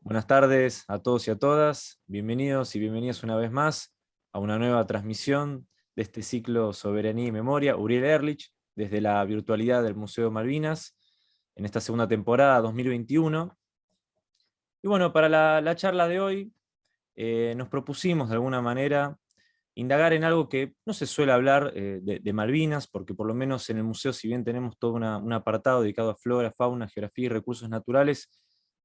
Buenas tardes a todos y a todas. Bienvenidos y bienvenidas una vez más a una nueva transmisión de este ciclo Soberanía y Memoria, Uriel Erlich, desde la virtualidad del Museo Malvinas, en esta segunda temporada 2021. Y bueno, para la, charla de hoy eh, nos propusimos de alguna manera indagar en algo que no se suele hablar eh, de, Malvinas, porque por lo menos en el museo, si bien tenemos todo un apartado dedicado a flora, fauna, geografía y recursos naturales,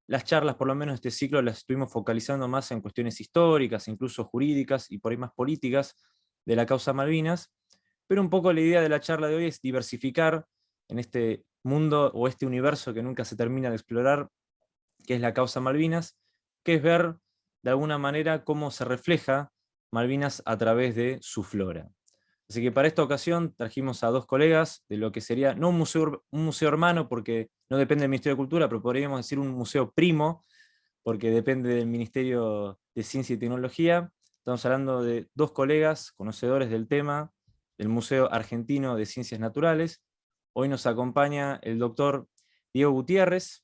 las charlas, por lo menos este ciclo, las estuvimos focalizando más en cuestiones históricas, incluso jurídicas y por ahí más políticas de la causa Malvinas, pero un poco la idea de la charla de hoy es diversificar en este mundo o este universo que nunca se termina de explorar, que es la causa Malvinas, que es ver de alguna manera cómo se refleja Malvinas a través de su flora. Así que para esta ocasión trajimos a dos colegas de lo que sería, no un museo, museo hermano, porque no depende del Ministerio de Cultura, pero podríamos decir un museo primo, porque depende del Ministerio de Ciencia y Tecnología. Estamos hablando de dos colegas conocedores del tema, del Museo Argentino de Ciencias Naturales. Hoy nos acompaña el doctor Diego Gutiérrez,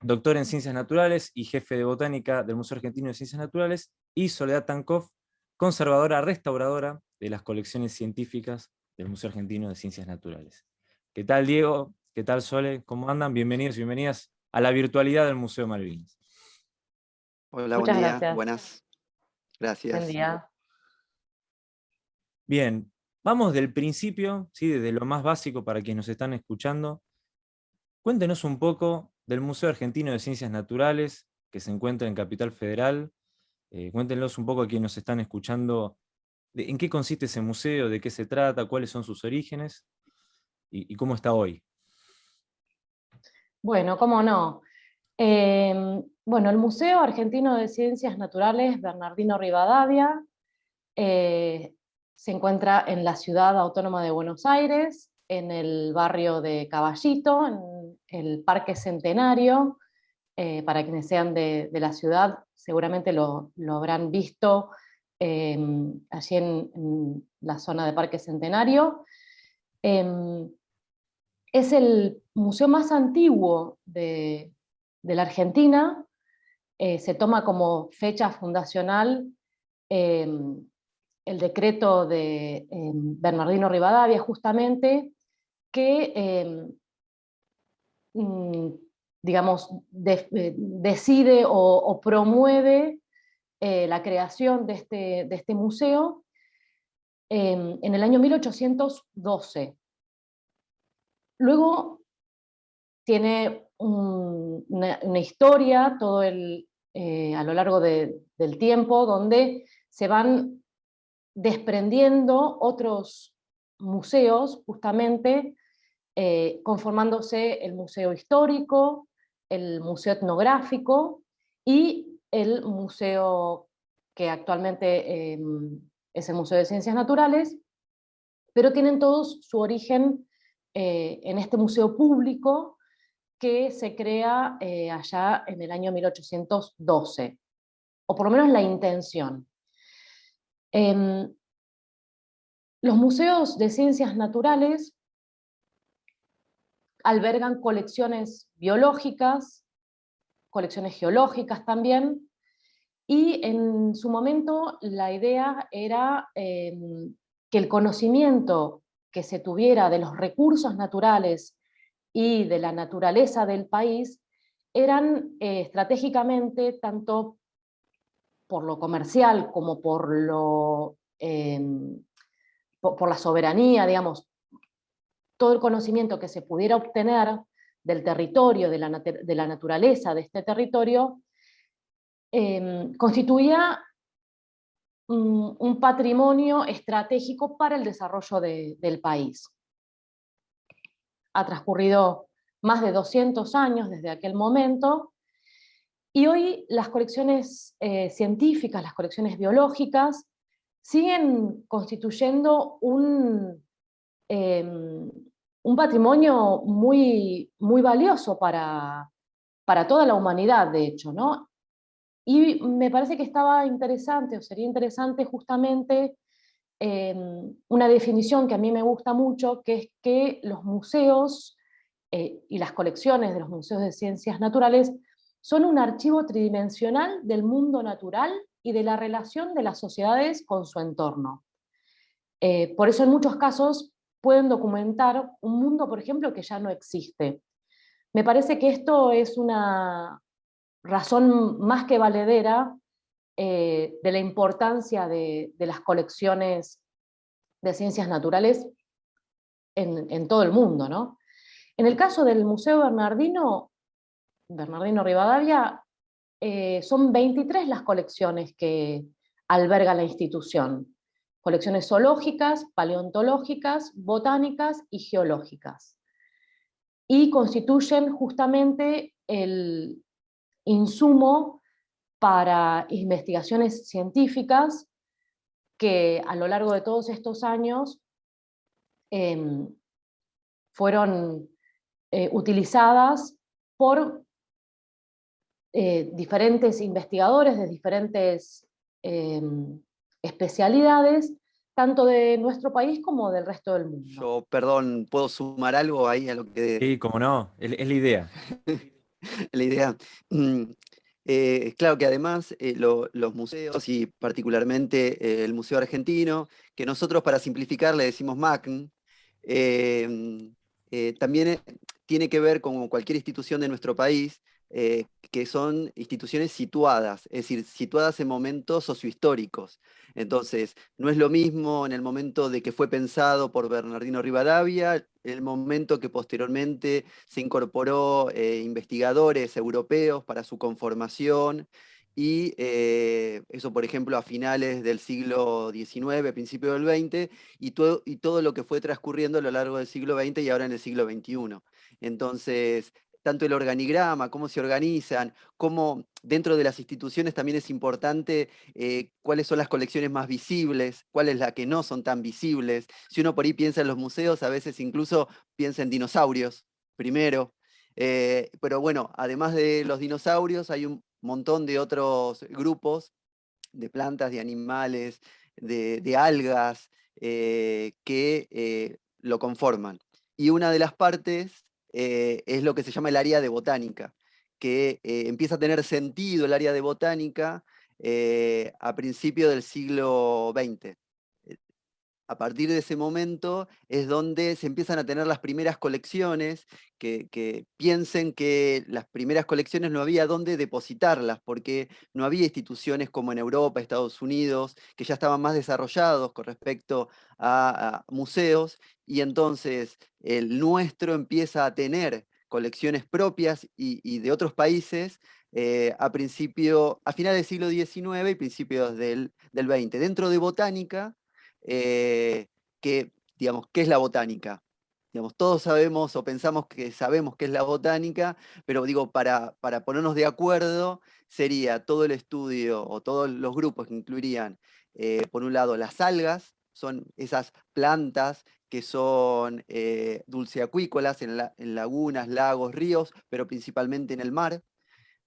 doctor en Ciencias Naturales y jefe de Botánica del Museo Argentino de Ciencias Naturales, y Soledad Tankov, conservadora restauradora de las colecciones científicas del Museo Argentino de Ciencias Naturales. ¿Qué tal, Diego? ¿Qué tal, Sole? ¿Cómo andan? Bienvenidos y bienvenidas a la virtualidad del Museo Malvinas. Hola, buen día. Buenas. Gracias. Buen día. Bien, vamos del principio, ¿sí? desde lo más básico para quienes nos están escuchando. Cuéntenos un poco del Museo Argentino de Ciencias Naturales, que se encuentra en Capital Federal. Eh, cuéntenos un poco a quienes nos están escuchando en qué consiste ese museo, de qué se trata, cuáles son sus orígenes y, cómo está hoy. Bueno, cómo no. Em, bueno, el Museo Argentino de Ciencias Naturales Bernardino Rivadavia eh, se encuentra en la ciudad autónoma de Buenos Aires, en el barrio de Caballito, en el Parque Centenario. Eh, para quienes sean de, la ciudad, seguramente lo, habrán visto Em, allí en, la zona de Parque Centenario. Em, es el museo más antiguo de, la Argentina, eh, se toma como fecha fundacional em, el decreto de Bernardino Rivadavia, justamente, que digamos, eh, decide o promueve eh, la creación de este, de este museo em, en el año 1812. Luego tiene una, historia todo el, eh, a lo largo del tiempo donde se van desprendiendo otros museos justamente conformándose el museo histórico, el museo etnográfico y el museo que actualmente em, es el Museo de Ciencias Naturales, pero tienen todos su origen eh, en este museo público que se crea eh, allá en el año 1812, o por lo menos la intención. Em, los museos de ciencias naturales albergan colecciones biológicas, colecciones geológicas también, y en su momento la idea era em, que el conocimiento que se tuviera de los recursos naturales y de la naturaleza del país eran eh, estratégicamente, tanto por lo comercial como por, lo, em, por la soberanía, digamos, todo el conocimiento que se pudiera obtener del territorio, de la, naturaleza de este territorio, em, constituía un, patrimonio estratégico para el desarrollo del país. Ha transcurrido más de 200 años desde aquel momento, y hoy las colecciones eh, científicas, las colecciones biológicas, siguen constituyendo un, em, un patrimonio muy, muy valioso para, para toda la humanidad, de hecho, ¿no? Y me parece que estaba interesante, o sería interesante justamente em, una definición que a mí me gusta mucho, que es que los museos eh, y las colecciones de los museos de ciencias naturales son un archivo tridimensional del mundo natural y de la relación de las sociedades con su entorno. Eh, por eso en muchos casos pueden documentar un mundo, por ejemplo, que ya no existe. Me parece que esto es una razón más que valedera eh, de la importancia de, las colecciones de ciencias naturales en, todo el mundo. ¿no? En el caso del Museo Bernardino, Bernardino Rivadavia, eh, son 23 las colecciones que alberga la institución colecciones zoológicas, paleontológicas, botánicas y geológicas. Y constituyen justamente el insumo para investigaciones científicas que a lo largo de todos estos años em, fueron eh, utilizadas por eh, diferentes investigadores de diferentes em, especialidades, tanto de nuestro país como del resto del mundo. Yo, perdón, ¿puedo sumar algo ahí a lo que... Sí, como no, es, la idea. la idea. Mm, eh, claro que además eh, los museos y particularmente eh, el Museo Argentino, que nosotros para simplificar le decimos MACN, también tiene que ver con cualquier institución de nuestro país, que son instituciones situadas, es decir, situadas en momentos sociohistóricos. Entonces, no es lo mismo en el momento de que fue pensado por Bernardino Rivadavia, el momento que posteriormente se incorporó eh, investigadores europeos para su conformación, y eh, eso, por ejemplo, a finales del siglo XIX, principio del XX, y todo, y todo lo que fue transcurriendo a lo largo del siglo XX y ahora en el siglo XXI. Entonces, tanto el organigrama, cómo se organizan, cómo dentro de las instituciones también es importante eh, cuáles son las colecciones más visibles, cuáles las que no son tan visibles. Si uno por ahí piensa en los museos, a veces incluso piensa en dinosaurios primero. Eh, pero bueno, además de los dinosaurios, hay un montón de otros grupos de plantas, de animales, de, algas, eh, que lo conforman. Y una de las partes eh, es lo que se llama el área de botánica, que eh, empieza a tener sentido el área de botánica eh, a principios del siglo XX. A partir de ese momento es donde se empiezan a tener las primeras colecciones, que, piensen que las primeras colecciones no había dónde depositarlas, porque no había instituciones como en Europa, Estados Unidos, que ya estaban más desarrollados con respecto a, museos, y entonces el nuestro empieza a tener colecciones propias y, de otros países eh, a principio, a finales del siglo XIX y principios del, del XX. Dentro de botánica, eh, que, digamos, ¿qué es la botánica? Digamos, todos sabemos o pensamos que sabemos qué es la botánica, pero digo, para, para ponernos de acuerdo, sería todo el estudio o todos los grupos que incluirían, eh, por un lado, las algas, son esas plantas que son eh, dulceacuícolas en, en, lagunas, lagos, ríos, pero principalmente en el mar.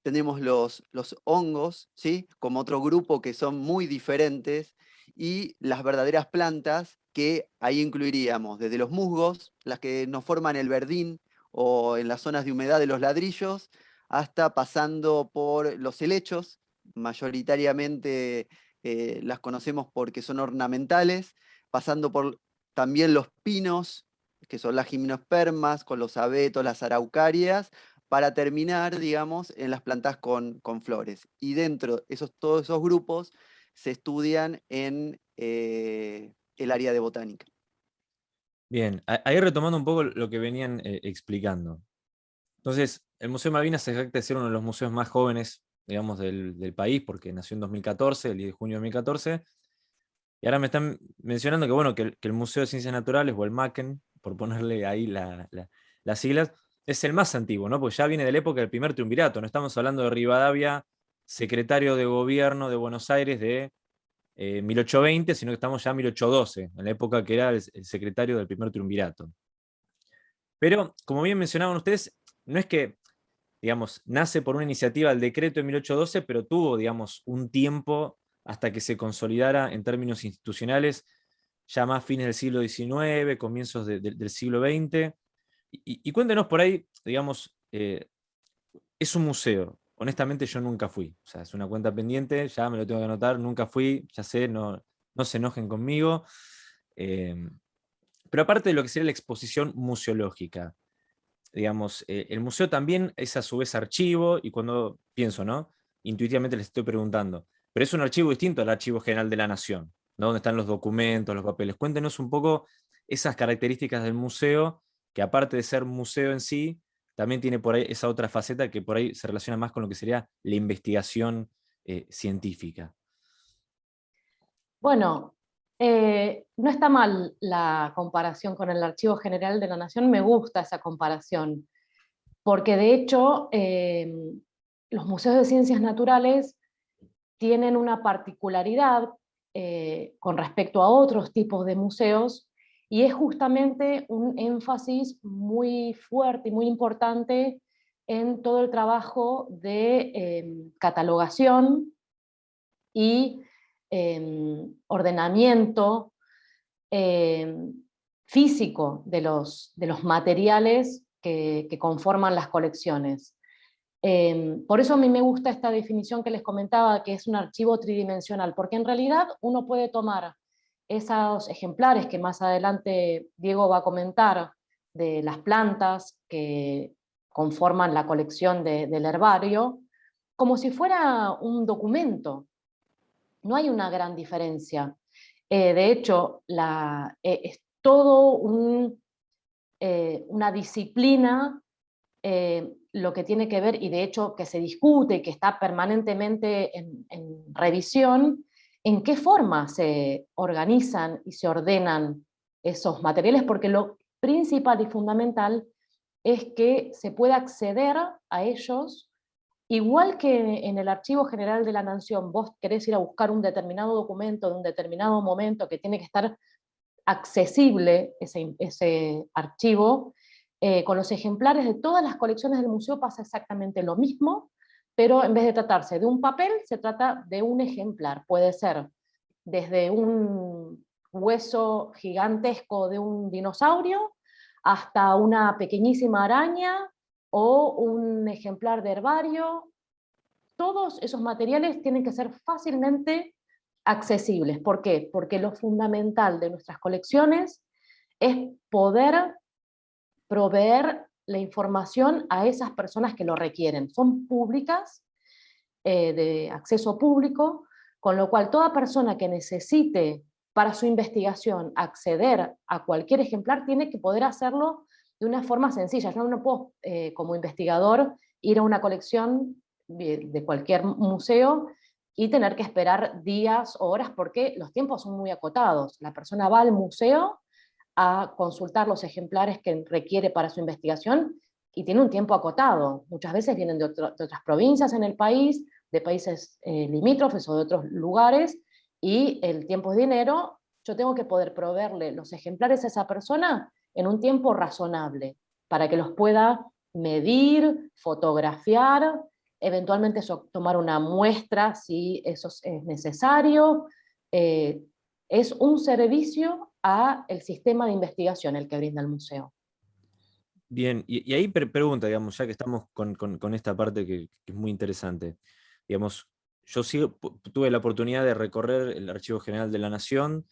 Tenemos los, los hongos, ¿sí? como otro grupo que son muy diferentes, y las verdaderas plantas que ahí incluiríamos desde los musgos, las que nos forman el verdín o en las zonas de humedad de los ladrillos, hasta pasando por los helechos, mayoritariamente eh, las conocemos porque son ornamentales, pasando por también los pinos, que son las gimnospermas, con los abetos, las araucarias, para terminar, digamos, en las plantas con, con flores. Y dentro de esos, todos esos grupos se estudian en eh, el área de botánica. Bien, ahí retomando un poco lo que venían eh, explicando. Entonces, el Museo Malvinas se jacta de ser uno de los museos más jóvenes, digamos, del, país, porque nació en 2014, el 10 de junio de 2014, y ahora me están mencionando que, bueno, que el, Museo de Ciencias Naturales, o el MACEN, por ponerle ahí las siglas, es el más antiguo, ¿no? Porque ya viene de la época del primer triunvirato, no estamos hablando de Rivadavia secretario de gobierno de Buenos Aires de 1820, eh, sino que estamos ya en 1812, en la época que era el, secretario del primer triunvirato. Pero, como bien mencionaban ustedes, no es que, digamos, nace por una iniciativa del decreto de 1812, pero tuvo, digamos, un tiempo hasta que se consolidara en términos institucionales, ya más fines del siglo XIX, comienzos del siglo XX. Y, cuéntenos por ahí, digamos, eh, es un museo, honestamente yo nunca fui. O sea, es una cuenta pendiente, ya me lo tengo que anotar, nunca fui, ya sé, no, no se enojen conmigo. Em, pero aparte de lo que sería la exposición museológica, digamos, eh, el museo también es a su vez archivo, y cuando pienso, ¿no? Intuitivamente les estoy preguntando, pero es un archivo distinto al Archivo General de la Nación, ¿no? donde están los documentos, los papeles. Cuéntenos un poco esas características del museo, que aparte de ser museo en sí, también tiene por ahí esa otra faceta que por ahí se relaciona más con lo que sería la investigación eh, científica. Bueno, eh, no está mal la comparación con el Archivo General de la Nación, me gusta esa comparación, porque de hecho eh, los museos de ciencias naturales tienen una particularidad con respecto a otros tipos de museos, y es justamente un énfasis muy fuerte y muy importante en todo el trabajo de em, catalogación y em, ordenamiento em, físico de los, de los materiales que, que, conforman las colecciones. por eso a mí me gusta esta definición que les comentaba, que es un archivo tridimensional, porque en realidad uno puede tomar esos ejemplares que más adelante Diego va a comentar, de las plantas que conforman la colección del herbario, como si fuera un documento. No hay una gran diferencia. Eh, de hecho, eh, es todo eh, una disciplina lo que tiene que ver, y de hecho que se discute, que está permanentemente en, en revisión, en qué forma se organizan y se ordenan esos materiales, porque lo principal y fundamental es que se pueda acceder a ellos, igual que en el Archivo General de la Nación, vos querés ir a buscar un determinado documento de un determinado momento que tiene que estar accesible ese, archivo, eh, con los ejemplares de todas las colecciones del museo pasa exactamente lo mismo, pero en vez de tratarse de un papel, se trata de un ejemplar. Puede ser desde un hueso gigantesco de un dinosaurio hasta una pequeñísima araña o un ejemplar de herbario. Todos esos materiales tienen que ser fácilmente accesibles. ¿Por qué? Porque lo fundamental de nuestras colecciones es poder proveer la información a esas personas que lo requieren. Son públicas, eh, de acceso público, con lo cual toda persona que necesite para su investigación acceder a cualquier ejemplar tiene que poder hacerlo de una forma sencilla. Yo no puedo, eh, como investigador, ir a una colección de cualquier museo y tener que esperar días o horas porque los tiempos son muy acotados. La persona va al museo a consultar los ejemplares que requiere para su investigación y tiene un tiempo acotado. Muchas veces vienen de, otras provincias en el país, de países eh, limítrofes o de otros lugares, y el tiempo es dinero, yo tengo que poder proveerle los ejemplares a esa persona en un tiempo razonable, para que los pueda medir, fotografiar, eventualmente tomar una muestra si eso es necesario. Eh, es un servicio a el sistema de investigación el que brinda el museo. Bien, y, ahí pregunta, digamos, ya que estamos con, esta parte que, es muy interesante. Digamos, yo tuve la oportunidad de recorrer el Archivo General de la Nación,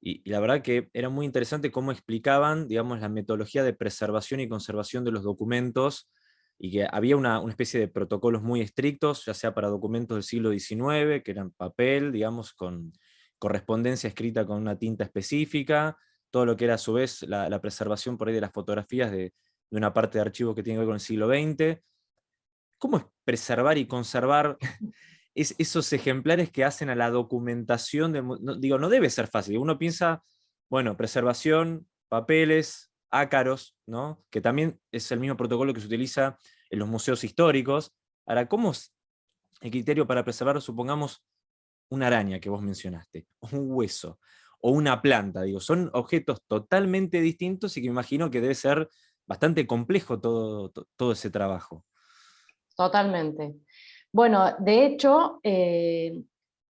y, la verdad que era muy interesante cómo explicaban, digamos, la metodología de preservación y conservación de los documentos, y que había una, una, especie de protocolos muy estrictos, ya sea para documentos del siglo XIX, que eran papel, digamos, con correspondencia escrita con una tinta específica, todo lo que era a su vez la, preservación por ahí de las fotografías de, una parte de archivo que tiene que ver con el siglo XX. ¿Cómo es preservar y conservar esos ejemplares que hacen a la documentación? De, digo, no debe ser fácil. Uno piensa, bueno, preservación, papeles, ácaros, ¿no? que también es el mismo protocolo que se utiliza en los museos históricos. Ahora, ¿cómo es el criterio para preservar, supongamos, una araña que vos mencionaste, o un hueso, o una planta, digo, son objetos totalmente distintos y que me imagino que debe ser bastante complejo todo, todo ese trabajo. Totalmente. Bueno, de hecho, eh,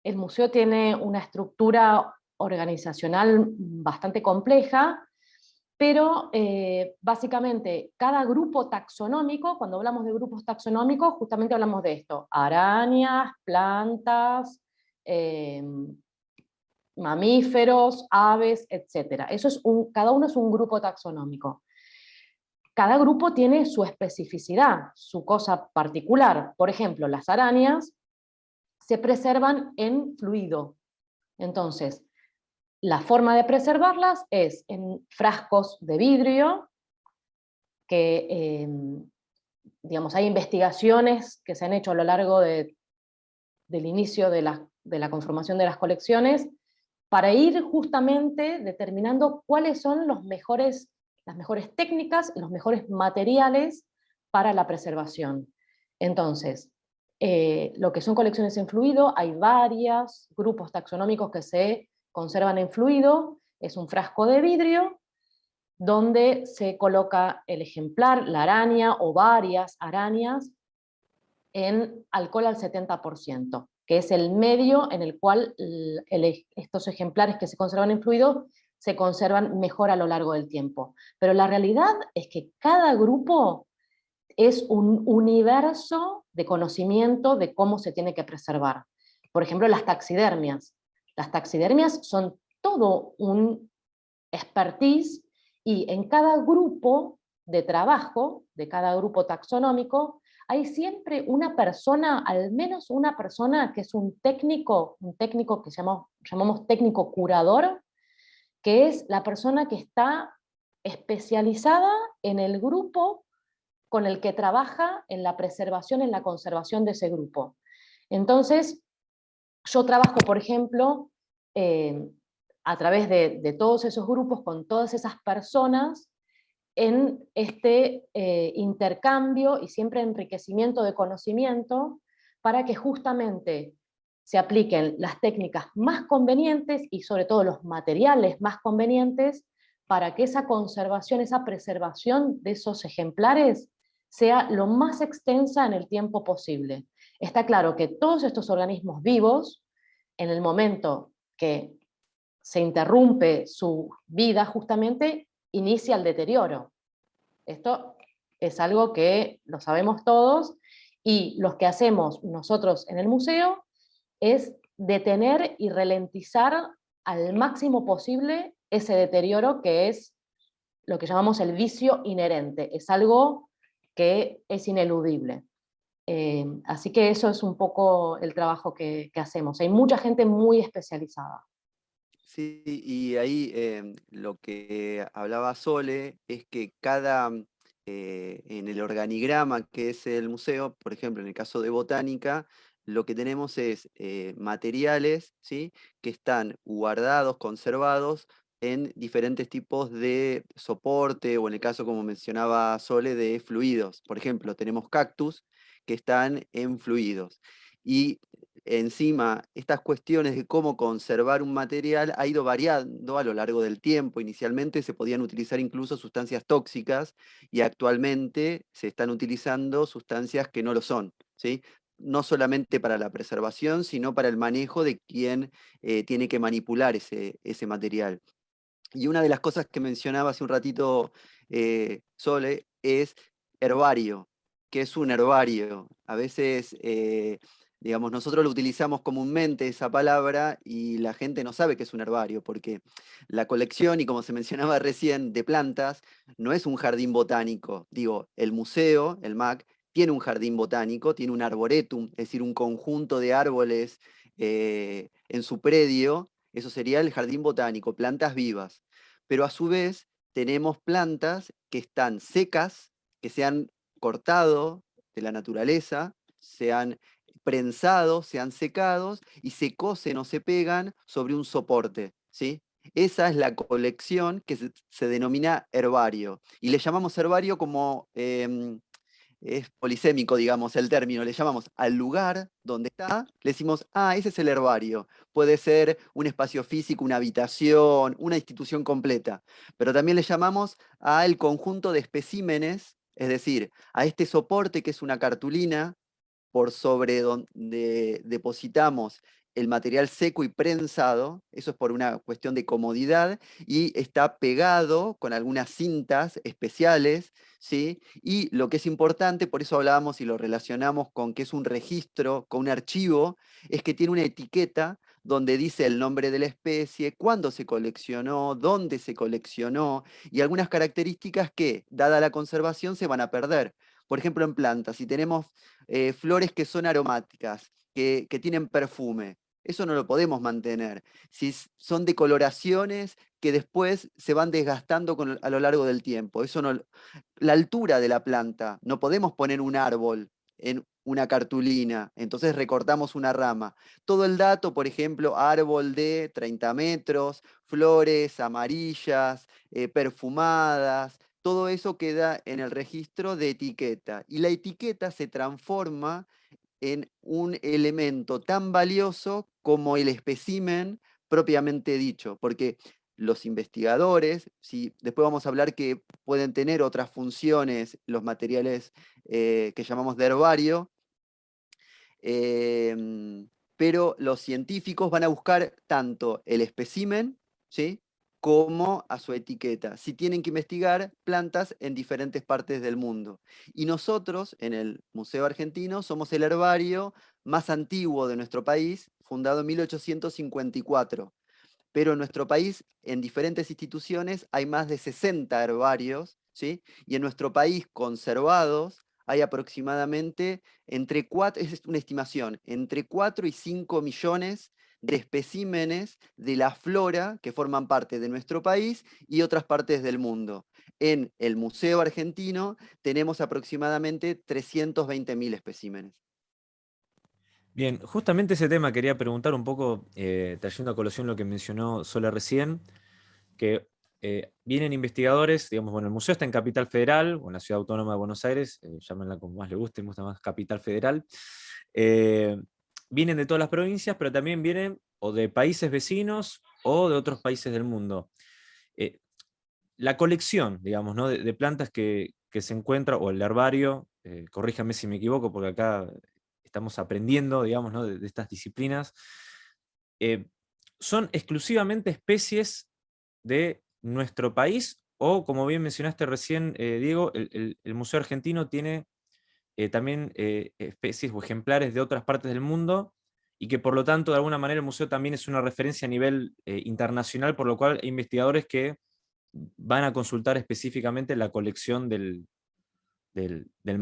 el museo tiene una estructura organizacional bastante compleja, pero eh, básicamente cada grupo taxonómico, cuando hablamos de grupos taxonómicos, justamente hablamos de esto, arañas, plantas, eh, mamíferos, aves, etc. Eso es un, cada uno es un grupo taxonómico. Cada grupo tiene su especificidad, su cosa particular. Por ejemplo, las arañas se preservan en fluido. Entonces, la forma de preservarlas es en frascos de vidrio, que em, digamos, hay investigaciones que se han hecho a lo largo del inicio de la, de la conformación de las colecciones, para ir justamente determinando cuáles son los mejores, las mejores técnicas y los mejores materiales para la preservación. Entonces, eh, lo que son colecciones en fluido, hay varios grupos taxonómicos que se conservan en fluido, es un frasco de vidrio donde se coloca el ejemplar, la araña o varias arañas en alcohol al 70%, que es el medio en el cual estos ejemplares que se conservan en fluido se conservan mejor a lo largo del tiempo. Pero la realidad es que cada grupo es un universo de conocimiento de cómo se tiene que preservar. Por ejemplo, las taxidermias. Las taxidermias son todo un expertise y en cada grupo de trabajo, de cada grupo taxonómico, hay siempre una persona, al menos una persona que es un técnico, un técnico que llamamos, técnico curador, que es la persona que está especializada en el grupo con el que trabaja en la preservación, en la conservación de ese grupo. Entonces, yo trabajo, por ejemplo, eh, a través de, todos esos grupos, con todas esas personas, en este eh, intercambio y siempre enriquecimiento de conocimiento, para que justamente se apliquen las técnicas más convenientes y sobre todo los materiales más convenientes para que esa conservación, esa preservación de esos ejemplares sea lo más extensa en el tiempo posible. Está claro que todos estos organismos vivos, en el momento que se interrumpe su vida, justamente inicia el deterioro. Esto es algo que lo sabemos todos, y lo que hacemos nosotros en el museo es detener y ralentizar al máximo posible ese deterioro que es lo que llamamos el vicio inherente. Es algo que es ineludible. Eh, así que eso es un poco el trabajo que, hacemos. Hay mucha gente muy especializada. Sí, y ahí em, lo que hablaba Sole es que cada, eh, en el organigrama que es el museo, por ejemplo, en el caso de botánica, lo que tenemos es eh, materiales ¿sí? que están guardados, conservados en diferentes tipos de soporte, o en el caso, como mencionaba Sole, de fluidos. Por ejemplo, tenemos cactus que están en fluidos. Y encima, estas cuestiones de cómo conservar un material ha ido variando a lo largo del tiempo. Inicialmente se podían utilizar incluso sustancias tóxicas y actualmente se están utilizando sustancias que no lo son. ¿sí? no solamente para la preservación, sino para el manejo de quien eh, tiene que manipular ese, ese material. Y una de las cosas que mencionaba hace un ratito eh, Sole es herbario. que es un herbario? A veces, eh, digamos, nosotros lo utilizamos comúnmente esa palabra y la gente no sabe que es un herbario, porque la colección, y como se mencionaba recién, de plantas, no es un jardín botánico. Digo, el museo, el MAC, tiene un jardín botánico, tiene un arboretum, es decir, un conjunto de árboles eh, en su predio, eso sería el jardín botánico, plantas vivas. Pero a su vez tenemos plantas que están secas, que se han cortado de la naturaleza, se han prensado, se han secado y se cosen o se pegan sobre un soporte. ¿sí? Esa es la colección que se, denomina herbario. Y le llamamos herbario como em, es polisémico, digamos, el término, le llamamos al lugar donde está, le decimos, ah, ese es el herbario. Puede ser un espacio físico, una habitación, una institución completa, pero también le llamamos al conjunto de especímenes, es decir, a este soporte que es una cartulina, por sobre donde depositamos el material seco y prensado, eso es por una cuestión de comodidad, y está pegado con algunas cintas especiales, ¿sí? Y lo que es importante, por eso hablábamos y lo relacionamos con que es un registro, con un archivo, es que tiene una etiqueta donde dice el nombre de la especie, cuándo se coleccionó, dónde se coleccionó, y algunas características que, dada la conservación, se van a perder. Por ejemplo, en plantas, si tenemos eh, flores que son aromáticas, que, tienen perfume, eso no lo podemos mantener. Si son decoloraciones que después se van desgastando a lo largo del tiempo. Eso no, la altura de la planta, no podemos poner un árbol en una cartulina, entonces recortamos una rama. Todo el dato, por ejemplo, árbol de 30 metros, flores amarillas, eh, perfumadas, todo eso queda en el registro de etiqueta. Y la etiqueta se transforma en un elemento tan valioso como el espécimen propiamente dicho, porque los investigadores, si después vamos a hablar que pueden tener otras funciones los materiales eh, que llamamos de herbario, em, pero los científicos van a buscar tanto el espécimen, ¿sí? Como a su etiqueta, si tienen que investigar plantas en diferentes partes del mundo. Y nosotros, en el Museo Argentino, somos el herbario más antiguo de nuestro país, fundado en 1854 pero en nuestro país, en diferentes instituciones, hay más de 60 herbarios, ¿sí? y en nuestro país conservados hay aproximadamente, entre 4, es una estimación, entre 4 y 5 millones de especímenes de la flora que forman parte de nuestro país y otras partes del mundo. En el Museo Argentino tenemos aproximadamente 320.000 especímenes. Bien, justamente ese tema quería preguntar un poco, eh, trayendo a colación lo que mencionó Sola recién, que eh, vienen investigadores, digamos, bueno, el museo está en Capital Federal, o en la Ciudad Autónoma de Buenos Aires, eh, llámenla como más le guste, me gusta más Capital Federal, vienen de todas las provincias, pero también vienen o de países vecinos o de otros países del mundo. la colección, digamos, ¿no? de, plantas que, se encuentra, o el herbario, corríjame si me equivoco, porque acá estamos aprendiendo, digamos, de, estas disciplinas, eh, son exclusivamente especies de nuestro país, o como bien mencionaste recién, eh, Diego, el, Museo Argentino tiene eh, también especies o ejemplares de otras partes del mundo, y que por lo tanto, de alguna manera, el museo también es una referencia a nivel internacional, por lo cual hay investigadores que van a consultar específicamente la colección del, del, del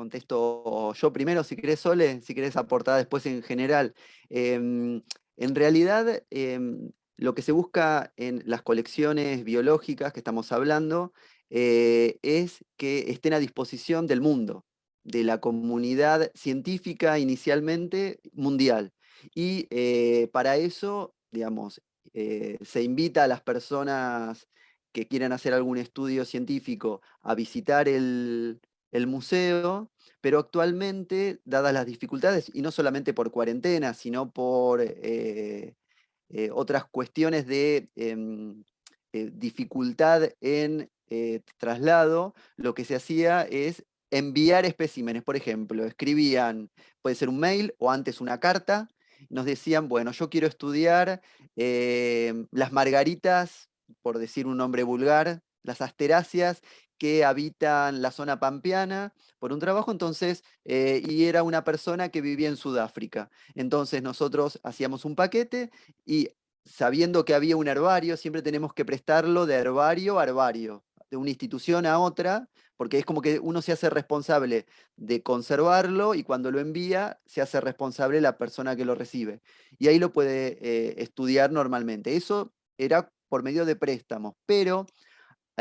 contesto yo primero, si querés Sole, si querés aportar después en general. Em, en realidad, em, lo que se busca en las colecciones biológicas que estamos hablando eh, es que estén a disposición del mundo, de la comunidad científica inicialmente mundial. Y eh, para eso, digamos, eh, se invita a las personas que quieran hacer algún estudio científico a visitar el, museo, pero actualmente, dadas las dificultades, y no solamente por cuarentena, sino por eh, otras cuestiones de em, eh, dificultad en traslado, lo que se hacía es enviar especímenes. Por ejemplo, escribían, puede ser un mail o antes una carta, nos decían, bueno, yo quiero estudiar las margaritas, por decir un nombre vulgar, las asteráceas que habitan la zona pampeana por un trabajo, entonces, eh, y era una persona que vivía en Sudáfrica. Entonces nosotros hacíamos un paquete y sabiendo que había un herbario, siempre tenemos que prestarlo de herbario a herbario, de una institución a otra, porque es como que uno se hace responsable de conservarlo y cuando lo envía se hace responsable la persona que lo recibe. Y ahí lo puede eh, estudiar normalmente. Eso era por medio de préstamos, pero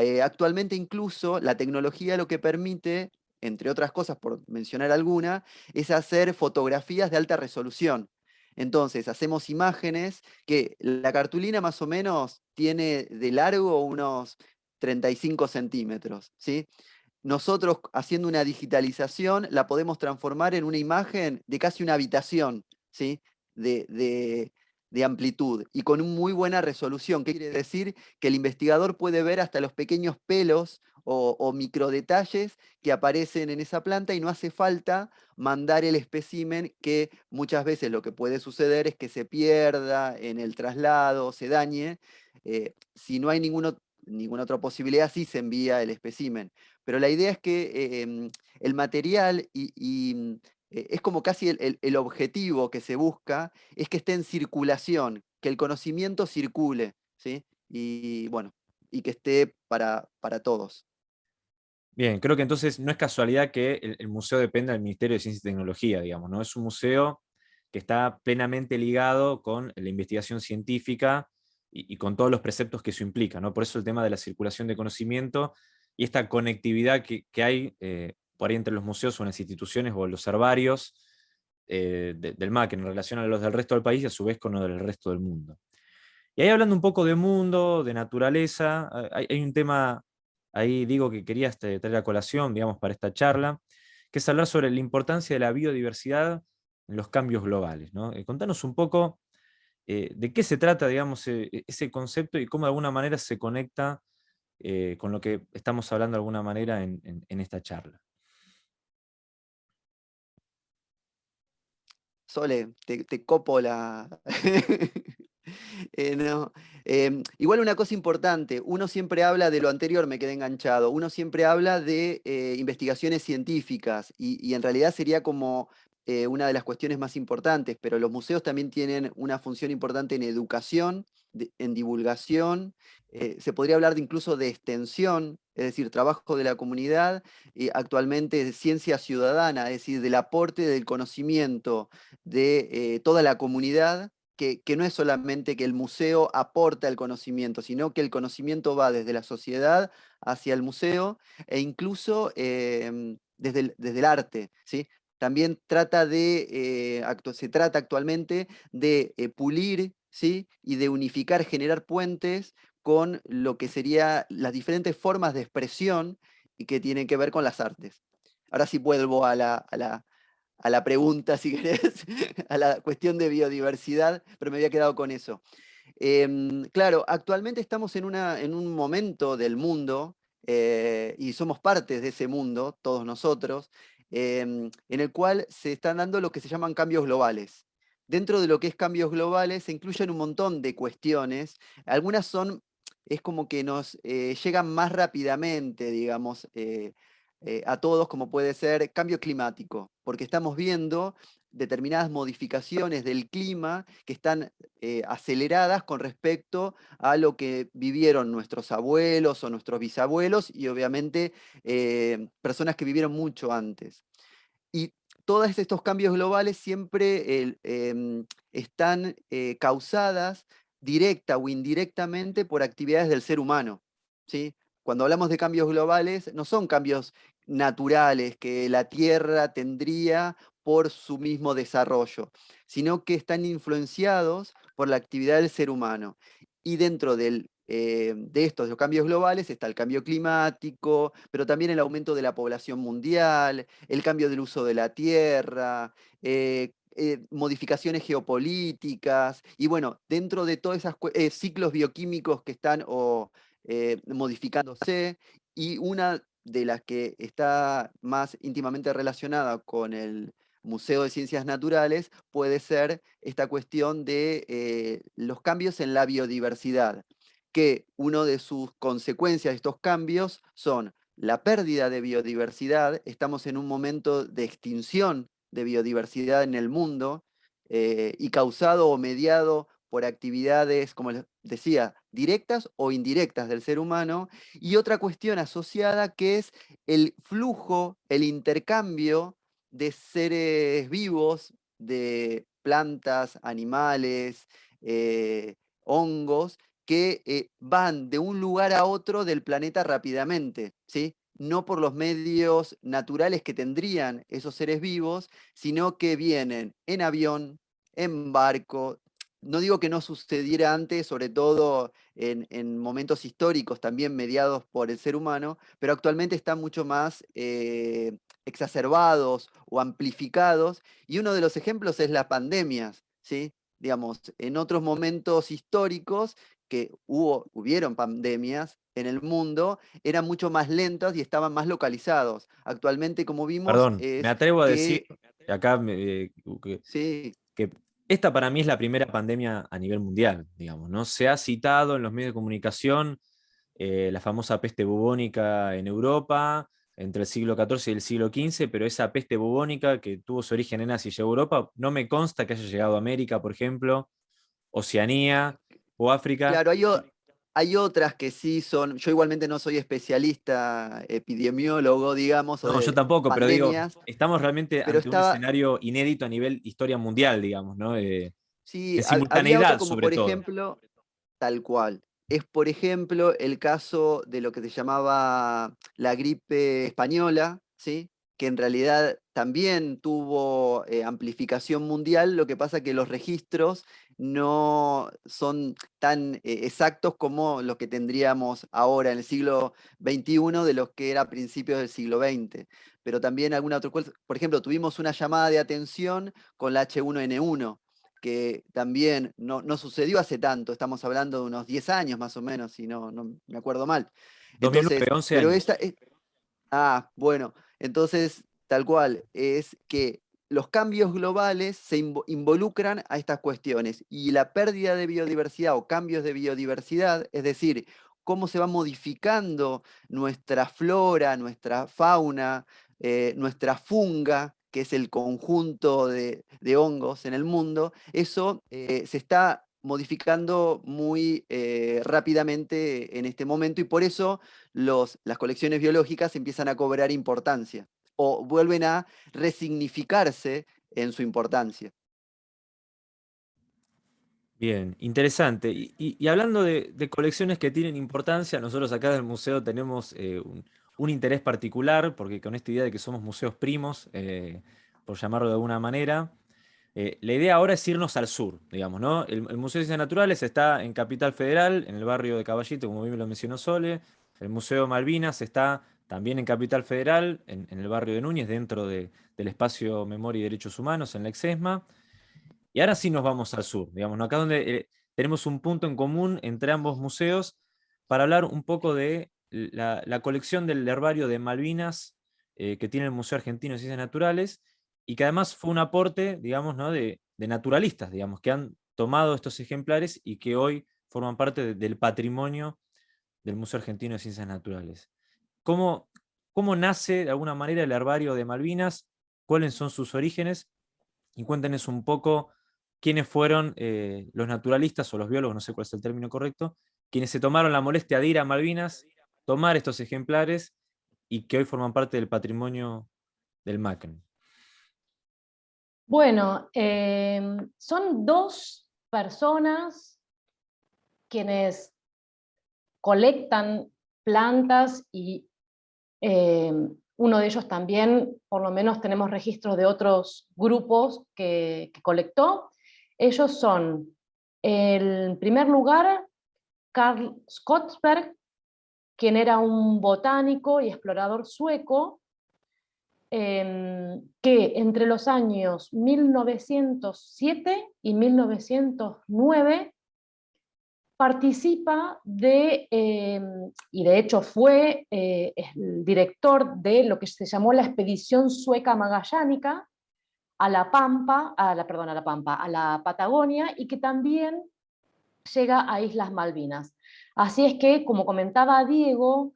eh, actualmente incluso la tecnología lo que permite, entre otras cosas, por mencionar alguna, es hacer fotografías de alta resolución. Entonces, hacemos imágenes que la cartulina más o menos tiene de largo unos 35 centímetros. ¿sí? Nosotros, haciendo una digitalización, la podemos transformar en una imagen de casi una habitación, ¿sí? de, de amplitud y con muy buena resolución. ¿Qué quiere decir? Que el investigador puede ver hasta los pequeños pelos o, microdetalles que aparecen en esa planta y no hace falta mandar el espécimen que muchas veces lo que puede suceder es que se pierda en el traslado, se dañe. Eh, si no hay ninguna otra posibilidad, sí se envía el espécimen. Pero la idea es que em, el material y eh, es como casi el, objetivo que se busca, es que esté en circulación, que el conocimiento circule, ¿sí? Y bueno, y que esté para, para todos. Bien, creo que entonces no es casualidad que el, museo dependa del Ministerio de Ciencia y Tecnología, digamos, ¿no? Es un museo que está plenamente ligado con la investigación científica y, con todos los preceptos que eso implica, ¿no? Por eso el tema de la circulación de conocimiento y esta conectividad que, hay eh, por ahí entre los museos o las instituciones o los herbarios eh, del MAC en relación a los del resto del país y a su vez con los del resto del mundo. Y ahí hablando un poco de mundo, de naturaleza, hay, un tema, ahí digo que quería este, traer a colación, digamos, para esta charla, que es hablar sobre la importancia de la biodiversidad en los cambios globales. ¿no? Eh, contanos un poco eh, de qué se trata, digamos, ese concepto y cómo de alguna manera se conecta con lo que estamos hablando de alguna manera en esta charla. Sole, te, copo la... Eh, em, igual una cosa importante, uno siempre habla de lo anterior, me quedé enganchado, uno siempre habla de eh, investigaciones científicas y, en realidad sería como eh, una de las cuestiones más importantes, pero los museos también tienen una función importante en educación, en divulgación, se podría hablar de incluso de extensión, es decir, trabajo de la comunidad, y actualmente ciencia ciudadana, es decir, del aporte del conocimiento de eh, toda la comunidad, que, no es solamente que el museo aporta el conocimiento, sino que el conocimiento va desde la sociedad hacia el museo e incluso em, desde, el, desde, el, arte. ¿sí? También trata de, eh, se trata actualmente de eh, pulir ¿sí? y de unificar, generar puentes con lo que serían las diferentes formas de expresión y que tienen que ver con las artes. Ahora sí vuelvo a la, a la, pregunta, si querés, a la cuestión de biodiversidad, pero me había quedado con eso. Em, claro, actualmente estamos en, una, en un momento del mundo, eh, y somos partes de ese mundo, todos nosotros, em, en el cual se están dando lo que se llaman cambios globales. Dentro de lo que es cambios globales se incluyen un montón de cuestiones, algunas son es como que nos eh, llegan más rápidamente, digamos, eh, eh, a todos, como puede ser cambio climático, porque estamos viendo determinadas modificaciones del clima que están aceleradas con respecto a lo que vivieron nuestros abuelos o nuestros bisabuelos y obviamente personas que vivieron mucho antes. Y todos estos cambios globales siempre em, están causadas directa o indirectamente por actividades del ser humano. ¿sí? Cuando hablamos de cambios globales, no son cambios naturales que la Tierra tendría por su mismo desarrollo, sino que están influenciados por la actividad del ser humano. Y dentro eh, de estos cambios globales está el cambio climático, pero también el aumento de la población mundial, el cambio del uso de la tierra, eh, eh, modificaciones geopolíticas, y bueno, dentro de todos esos ciclos bioquímicos que están modificándose, y una de las que está más íntimamente relacionada con el Museo de Ciencias Naturales puede ser esta cuestión de los cambios en la biodiversidad, que una de sus consecuencias de estos cambios son la pérdida de biodiversidad, estamos en un momento de extinción de biodiversidad en el mundo eh, y causado o mediado por actividades, como les decía, directas o indirectas del ser humano, y otra cuestión asociada que es el flujo, el intercambio de seres vivos, de plantas, animales, eh, hongos, que eh, van de un lugar a otro del planeta rápidamente, ¿sí? no por los medios naturales que tendrían esos seres vivos, sino que vienen en avión, en barco. No digo que no sucediera antes, sobre todo en, momentos históricos también mediados por el ser humano, pero actualmente están mucho más eh, exacerbados o amplificados, y uno de los ejemplos es las pandemias, ¿sí? digamos, en otros momentos históricos que hubo, hubieron pandemias en el mundo, eran mucho más lentas y estaban más localizados. Actualmente, como vimos... Perdón, me atrevo a decir, acá eh, que, sí. que esta para mí es la primera pandemia a nivel mundial, digamos, ¿no? Se ha citado en los medios de comunicación eh, la famosa peste bubónica en Europa, entre el siglo XIV y el siglo XV, pero esa peste bubónica que tuvo su origen en Asia y llegó a Europa, no me consta que haya llegado a América, por ejemplo, Oceanía o África. Claro, hay, otras que sí son, yo igualmente no soy especialista epidemiólogo, digamos. No, yo tampoco, pero digo, estamos realmente ante un escenario inédito a nivel historia mundial, digamos, ¿no? Eh, sí, simultaneidad, como por ejemplo, tal cual es, por ejemplo, el caso de lo que se llamaba la gripe española, ¿sí? que en realidad también tuvo eh, amplificación mundial, lo que pasa que los registros no son tan eh, exactos como los que tendríamos ahora en el siglo XXI de los que era a principios del siglo XX. Pero también alguna otra cosa, por ejemplo, tuvimos una llamada de atención con la H1N1, que también no, sucedió hace tanto, estamos hablando de unos 10 años más o menos, si no, no me acuerdo mal. Entonces, 11 pero. Esta, ah, bueno, entonces tal cual, es que los cambios globales se involucran a estas cuestiones y la pérdida de biodiversidad o cambios de biodiversidad, es decir, cómo se va modificando nuestra flora, nuestra fauna, eh, nuestra funga, que es el conjunto de, hongos en el mundo, eso eh, se está modificando muy eh, rápidamente en este momento y por eso los, las colecciones biológicas empiezan a cobrar importancia o vuelven a resignificarse en su importancia. Bien, interesante. Y, hablando de, colecciones que tienen importancia, nosotros acá del museo tenemos eh, un, un interés particular, porque con esta idea de que somos museos primos, eh, por llamarlo de alguna manera, eh, la idea ahora es irnos al sur, digamos, ¿no? El, Museo de Ciencias Naturales está en Capital Federal, en el barrio de Caballito, como bien lo mencionó Sole, el Museo Malvinas está también en Capital Federal, en, el barrio de Núñez, dentro del espacio Memoria y Derechos Humanos, en la Exesma, y ahora sí nos vamos al sur, digamos, ¿no? acá donde eh, tenemos un punto en común entre ambos museos para hablar un poco de la, colección del herbario de Malvinas eh, que tiene el Museo Argentino de Ciencias Naturales, y que además fue un aporte, digamos, ¿no? de, naturalistas, digamos, que han tomado estos ejemplares y que hoy forman parte del patrimonio del Museo Argentino de Ciencias Naturales. ¿Cómo, ¿Cómo nace de alguna manera el herbario de Malvinas? ¿Cuáles son sus orígenes? Y cuéntenos un poco quiénes fueron eh, los naturalistas o los biólogos, no sé cuál es el término correcto, quienes se tomaron la molestia de ir a Malvinas tomar estos ejemplares y que hoy forman parte del patrimonio del MACN? Bueno, em, son dos personas quienes colectan plantas y em, uno de ellos también, por lo menos tenemos registros de otros grupos que, que colectó. Ellos son, en primer lugar, Karl Skottsberg, quien era un botánico y explorador sueco, em, que entre los años 1907 y 1909 participa de, em, y de hecho fue eh, el director de lo que se llamó la expedición sueca magallánica a la Pampa, a la, perdón, a la Pampa, a la Patagonia, y que también llega a Islas Malvinas. Así es que, como comentaba Diego,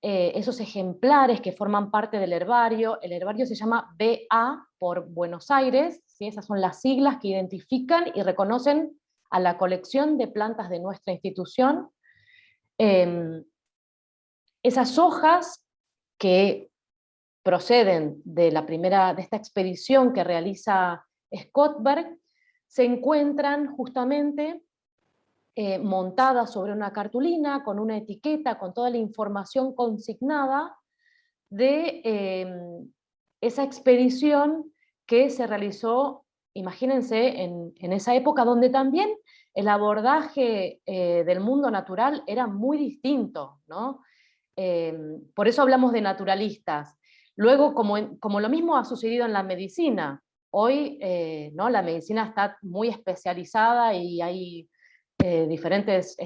eh, esos ejemplares que forman parte del herbario, el herbario se llama BA por Buenos Aires, esas son las siglas que identifican y reconocen a la colección de plantas de nuestra institución. Em, esas hojas que proceden de, la primera, de esta expedición que realiza Scottberg, se encuentran justamente eh, montada sobre una cartulina, con una etiqueta, con toda la información consignada de em, esa expedición que se realizó, imagínense, en, esa época donde también el abordaje eh, del mundo natural era muy distinto, ¿no? Em, por eso hablamos de naturalistas. Luego, como, como lo mismo ha sucedido en la medicina, Hoy eh, ¿no? la medicina está muy especializada y hay eh, diferentes,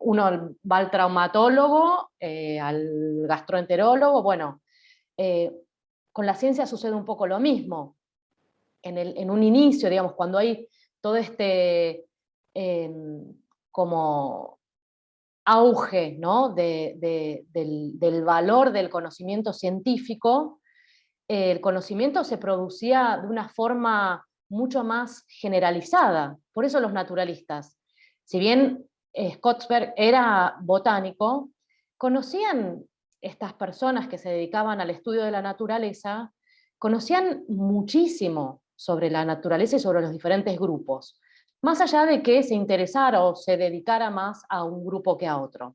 uno va al traumatólogo, eh, al gastroenterólogo, bueno, con la ciencia sucede un poco lo mismo. En, el, en un inicio, digamos, cuando hay todo este em, como auge ¿no? del, del, valor del conocimiento científico, el conocimiento se producía de una forma mucho más generalizada. Por eso los naturalistas, si bien eh, Scottsberg era botánico, conocían estas personas que se dedicaban al estudio de la naturaleza, conocían muchísimo sobre la naturaleza y sobre los diferentes grupos, más allá de que se interesara o se dedicara más a un grupo que a otro.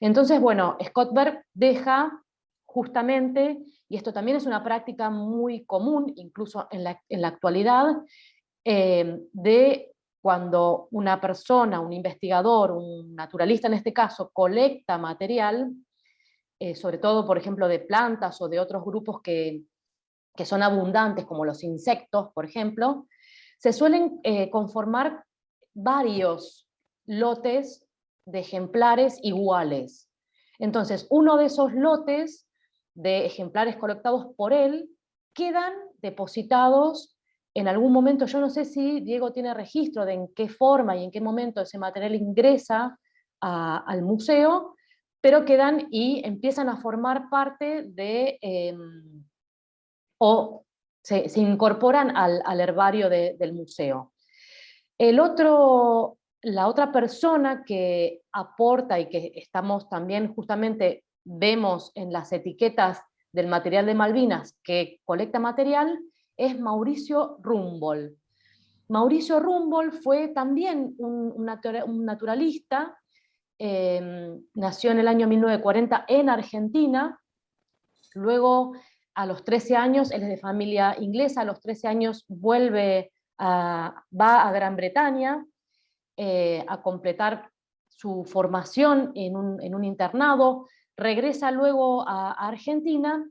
Entonces, bueno, Scottberg deja justamente y esto también es una práctica muy común, incluso en la, actualidad, eh, de cuando una persona, un investigador, un naturalista en este caso, colecta material, eh, sobre todo, por ejemplo, de plantas o de otros grupos que, que son abundantes, como los insectos, por ejemplo, se suelen eh, conformar varios lotes de ejemplares iguales. Entonces, uno de esos lotes de ejemplares colectados por él quedan depositados en algún momento, yo no sé si Diego tiene registro de en qué forma y en qué momento ese material ingresa al museo, pero quedan y empiezan a formar parte de, em, o se, incorporan al, herbario del museo. El otro, la otra persona que aporta y que estamos también justamente vemos en las etiquetas del material de Malvinas que colecta material es Mauricio Rumbol. Mauricio Rumbol fue también un, naturalista, em, nació en el año 1940 en Argentina, luego a los 13 años, él es de familia inglesa, a los 13 años vuelve a, va a Gran Bretaña eh, a completar su formación en un internado, regresa luego a, Argentina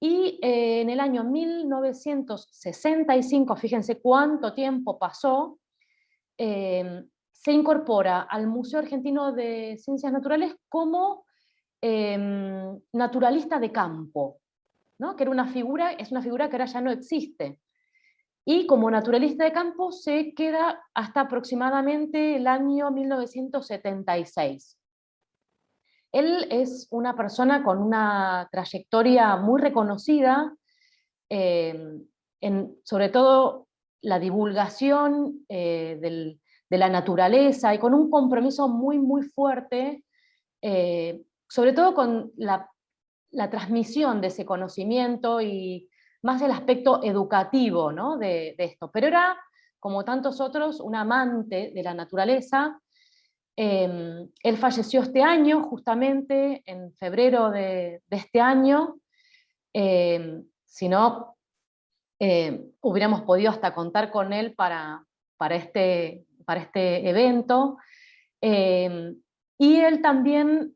y eh, en el año 1965, fíjense cuánto tiempo pasó, eh, se incorpora al Museo Argentino de Ciencias Naturales como em, naturalista de campo, que era una figura, es una figura que ahora ya no existe. Y como naturalista de campo se queda hasta aproximadamente el año 1976. Él es una persona con una trayectoria muy reconocida, eh, en, sobre todo la divulgación eh, de la naturaleza y con un compromiso muy, muy fuerte, eh, sobre todo con la, transmisión de ese conocimiento y más el aspecto educativo de, de esto. Pero era, como tantos otros, un amante de la naturaleza, Em, él falleció este año, justamente en febrero de, este año, em, si no, em, hubiéramos podido hasta contar con él para, para, este, para este evento. y él también,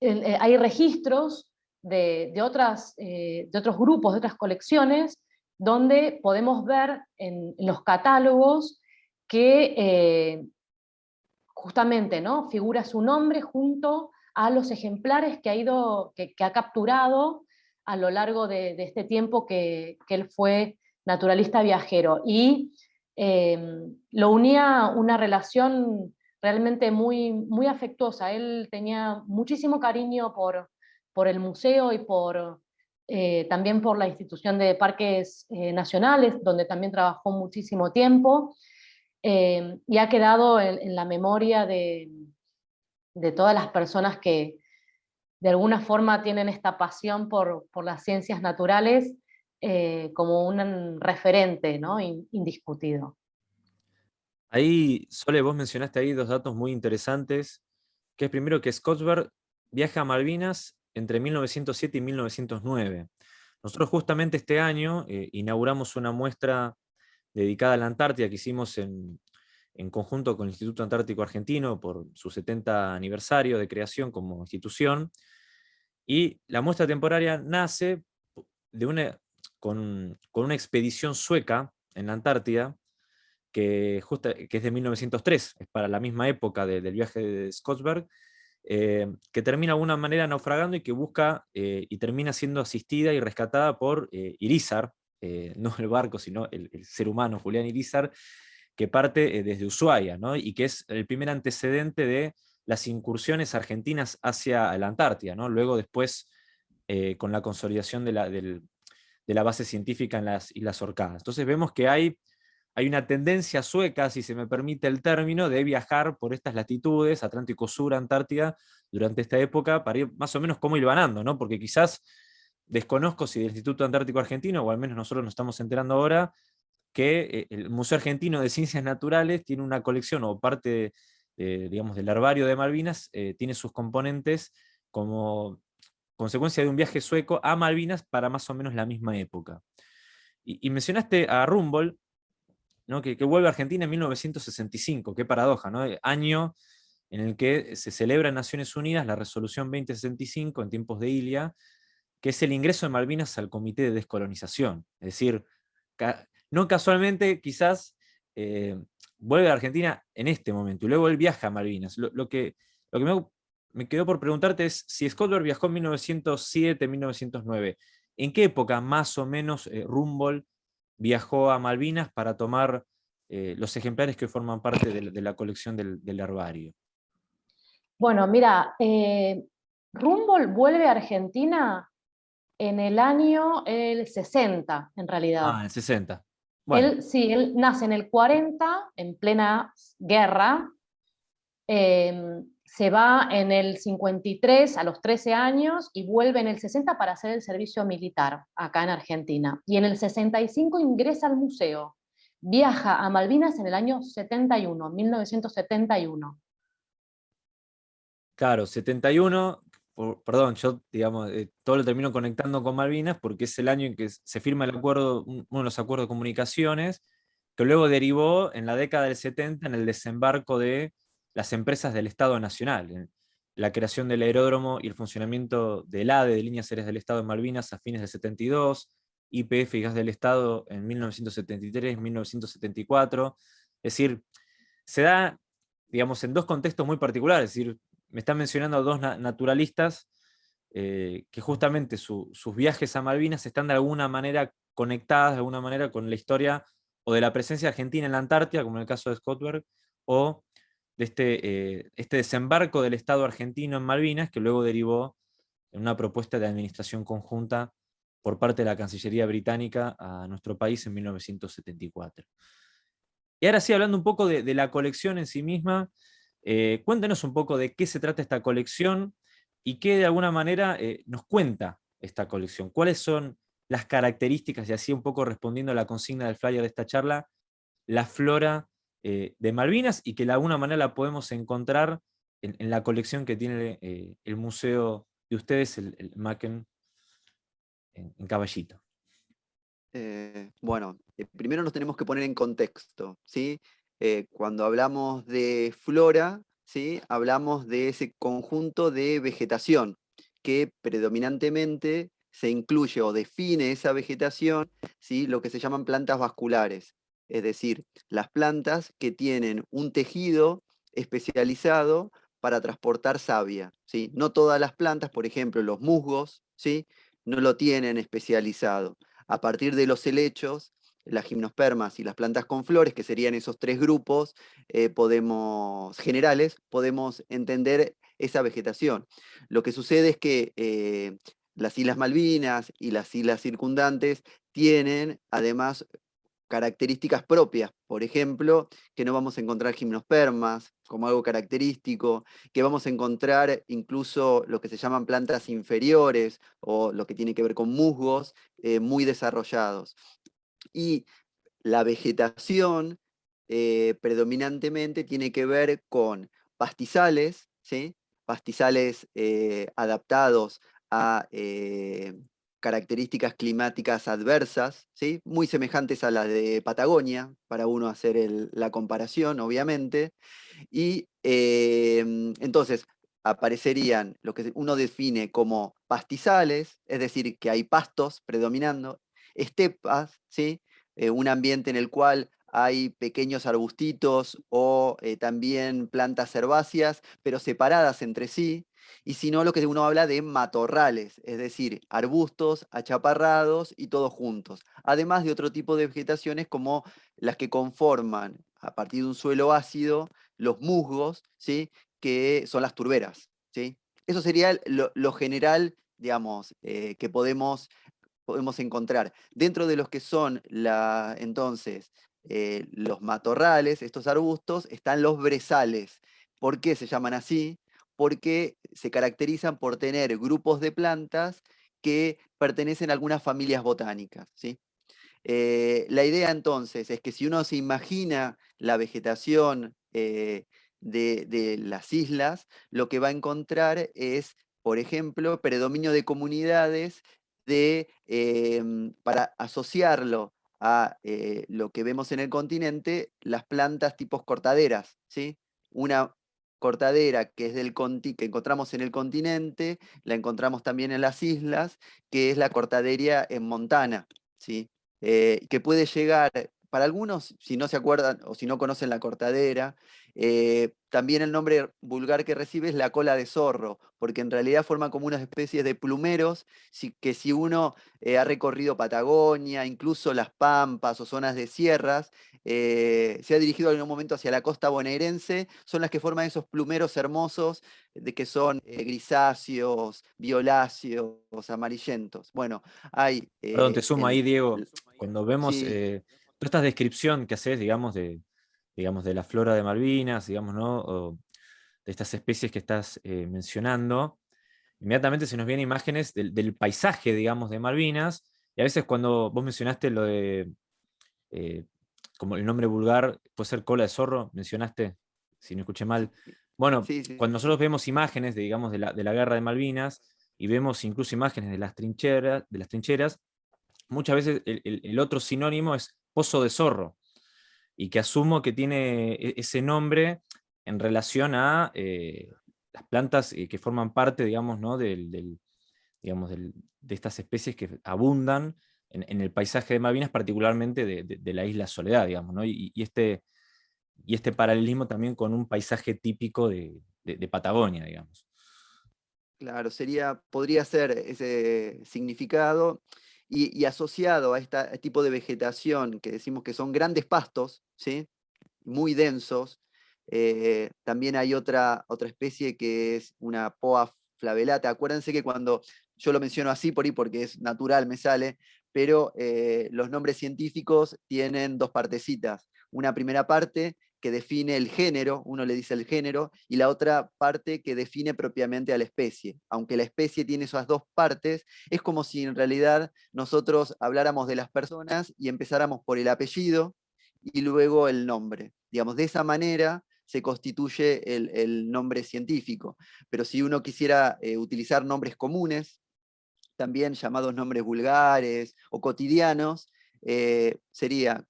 eh, hay registros de, otras, eh, de otros grupos, de otras colecciones, donde podemos ver en, en los catálogos que eh, justamente ¿no? figura su nombre junto a los ejemplares que ha, ido, que, ha capturado a lo largo de, este tiempo que, él fue naturalista viajero. Y em, lo unía una relación realmente muy, muy afectuosa. Él tenía muchísimo cariño por, por el museo y por, eh, también por la institución de parques eh, nacionales, donde también trabajó muchísimo tiempo, Em, y ha quedado en, la memoria de, todas las personas que de alguna forma tienen esta pasión por, las ciencias naturales eh, como un referente ¿no? indiscutido. Ahí, Sole, vos mencionaste ahí dos datos muy interesantes, que es primero que Scottsberg viaja a Malvinas entre 1907 y 1909. Nosotros justamente este año eh, inauguramos una muestra dedicada a la Antártida que hicimos en, conjunto con el Instituto Antártico Argentino por su 70 aniversario de creación como institución. Y la muestra temporaria nace de una, con, una expedición sueca en la Antártida, que, es de 1903, es para la misma época del viaje de Scottsberg, eh, que termina de alguna manera naufragando y que busca eh, y termina siendo asistida y rescatada por eh, Irizar, no el barco, sino el, ser humano, Julián Irizar, que parte desde Ushuaia, y que es el primer antecedente de las incursiones argentinas hacia la Antártida, ¿no? luego después con la consolidación de la, de la, base científica en las Islas Orcadas. Entonces vemos que hay hay una tendencia sueca, si se me permite el término, de viajar por estas latitudes, Atlántico Sur, Antártida, durante esta época, para ir más o menos como ilvanando, ¿no? porque quizás desconozco si del Instituto Antártico Argentino, o al menos nosotros nos estamos enterando ahora, que eh, el Museo Argentino de Ciencias Naturales tiene una colección, o parte digamos, del herbario de Malvinas, eh, tiene sus componentes como consecuencia de un viaje sueco a Malvinas para más o menos la misma época. Y, mencionaste a Rumble, que, vuelve a Argentina en 1965, qué paradoja, ¿no? año en el que se celebra en Naciones Unidas la resolución 2065 en tiempos de Ilia, que es el ingreso de Malvinas al Comité de Descolonización. Es decir, no casualmente quizás eh, vuelve a Argentina en este momento, y luego él viaja a Malvinas. Lo, que, me, quedó por preguntarte es, si Scotland viajó en 1907, 1909, ¿en qué época más o menos eh, viajó a Malvinas para tomar eh, los ejemplares que forman parte de, la colección del, herbario. Bueno, mira, eh, Rumble vuelve a Argentina en el año el 60, en realidad. Ah, el 60. Él, sí, él nace en el 40, en plena guerra, eh, se va en el 53 a los 13 años y vuelve en el 60 para hacer el servicio militar acá en Argentina. Y en el 65 ingresa al museo. Viaja a Malvinas en el año 71, 1971. Claro, 71, perdón, yo digamos, eh, todo lo termino conectando con Malvinas porque es el año en que se firma el acuerdo, uno de los acuerdos de comunicaciones, que luego derivó en la década del 70 en el desembarco de las empresas del Estado Nacional. La creación del aeródromo y el funcionamiento del ADE, de Líneas Aéreas del Estado en Malvinas, a fines del 72, IPF y Gas del Estado en 1973, 1974. Es decir, se da, digamos, en dos contextos muy particulares. Es decir, me están mencionando dos naturalistas eh, que justamente sus viajes a Malvinas están de alguna manera conectadas, de alguna manera, con la historia o de la presencia argentina en la Antártida, como en el caso de Scottberg, o de este, eh, este desembarco del Estado argentino en Malvinas, que luego derivó en una propuesta de administración conjunta por parte de la Cancillería Británica a nuestro país en 1974. Y ahora sí, hablando un poco de, la colección en sí misma, eh, cuéntenos un poco de qué se trata esta colección y qué de alguna manera eh, nos cuenta esta colección. ¿Cuáles son las características, y así un poco respondiendo a la consigna del flyer de esta charla, la flora eh, de Malvinas y que de alguna manera la podemos encontrar en, la colección que tiene el museo de ustedes, el, Macken, en, Caballito. Bueno, primero nos tenemos que poner en contexto. ¿sí? Cuando hablamos de flora, ¿sí? hablamos de ese conjunto de vegetación que predominantemente se incluye o define esa vegetación, ¿sí? lo que se llaman plantas vasculares es decir, las plantas que tienen un tejido especializado para transportar savia. ¿sí? No todas las plantas, por ejemplo, los musgos, ¿sí? no lo tienen especializado. A partir de los helechos, las gimnospermas y las plantas con flores, que serían esos tres grupos eh, podemos, generales, podemos entender esa vegetación. Lo que sucede es que eh, las Islas Malvinas y las islas circundantes tienen además características propias, por ejemplo, que no vamos a encontrar gimnospermas como algo característico, que vamos a encontrar incluso lo que se llaman plantas inferiores o lo que tiene que ver con musgos eh, muy desarrollados. Y la vegetación eh, predominantemente tiene que ver con pastizales, ¿sí? pastizales eh, adaptados a características climáticas adversas, ¿sí? muy semejantes a las de Patagonia, para uno hacer la comparación, obviamente. Y em, entonces aparecerían lo que uno define como pastizales, es decir, que hay pastos predominando, estepas, ¿sí? Eh, un ambiente en el cual hay pequeños arbustitos o eh, también plantas herbáceas, pero separadas entre sí, y si no, lo que uno habla de matorrales, es decir, arbustos achaparrados y todos juntos, además de otro tipo de vegetaciones como las que conforman, a partir de un suelo ácido, los musgos, ¿sí? que son las turberas. ¿sí? Eso sería lo, general, digamos, eh, que podemos, podemos encontrar. Dentro de los que son la, entonces eh, los matorrales, estos arbustos, están los brezales. ¿Por qué se llaman así? Porque se caracterizan por tener grupos de plantas que pertenecen a algunas familias botánicas. ¿sí? Eh, la idea entonces es que si uno se imagina la vegetación eh, de, las islas, lo que va a encontrar es, por ejemplo, predominio de comunidades em, para asociarlo a eh, lo que vemos en el continente, las plantas tipos cortaderas, ¿sí? Una cortadera que es del que encontramos en el continente, la encontramos también en las islas, que es la cortaderia en Montana, ¿sí? Eh, que puede llegar, para algunos, si no se acuerdan o si no conocen la cortadera, eh, también el nombre vulgar que recibe es la cola de zorro, porque en realidad forma como unas especies de plumeros que si uno eh, ha recorrido Patagonia, incluso las Pampas o zonas de sierras, eh, se ha dirigido en algún momento hacia la costa bonaerense, son las que forman esos plumeros hermosos de que son grisáceos, violáceos, amarillentos. Bueno, hay... Perdón, te sumo ahí, Diego. Cuando vemos toda esta descripción que haces, digamos, de, digamos, de la flora de Malvinas, digamos, ¿no? de estas especies que estás eh, mencionando, inmediatamente se nos vienen imágenes del, paisaje, digamos, de Malvinas, y a veces cuando vos mencionaste lo de, eh, como el nombre vulgar, puede ser cola de zorro, mencionaste, si no escuché mal. Bueno, cuando nosotros vemos imágenes, de, digamos, de la, de la, guerra de Malvinas, y vemos incluso imágenes de las trincheras, de las trincheras muchas veces el otro sinónimo es pozo de zorro, y que asumo que tiene e-, ese nombre en relación a eh, las plantas eh, que forman parte, digamos, ¿no? del, digamos de estas especies que abundan en, el paisaje de Malvinas, particularmente de, la isla Soledad, digamos, ¿no? y, este, y este paralelismo también con un paisaje típico de, Patagonia, digamos. Claro, sería, podría ser ese significado, y, asociado a este tipo de vegetación que decimos que son grandes pastos, ¿sí? muy densos, eh, también hay otra, otra especie que es una poa flavelata. Acuérdense que cuando yo lo menciono así por ahí porque es natural, me sale, pero eh, los nombres científicos tienen dos partecitas. Una primera parte que define el género, uno le dice el género, y la otra parte que define propiamente a la especie. Aunque la especie tiene esas dos partes, es como si en realidad nosotros habláramos de las personas y empezáramos por el apellido y luego el nombre. Digamos, de esa manera se constituye el, nombre científico. Pero si uno quisiera eh, utilizar nombres comunes, también llamados nombres vulgares o cotidianos, eh, sería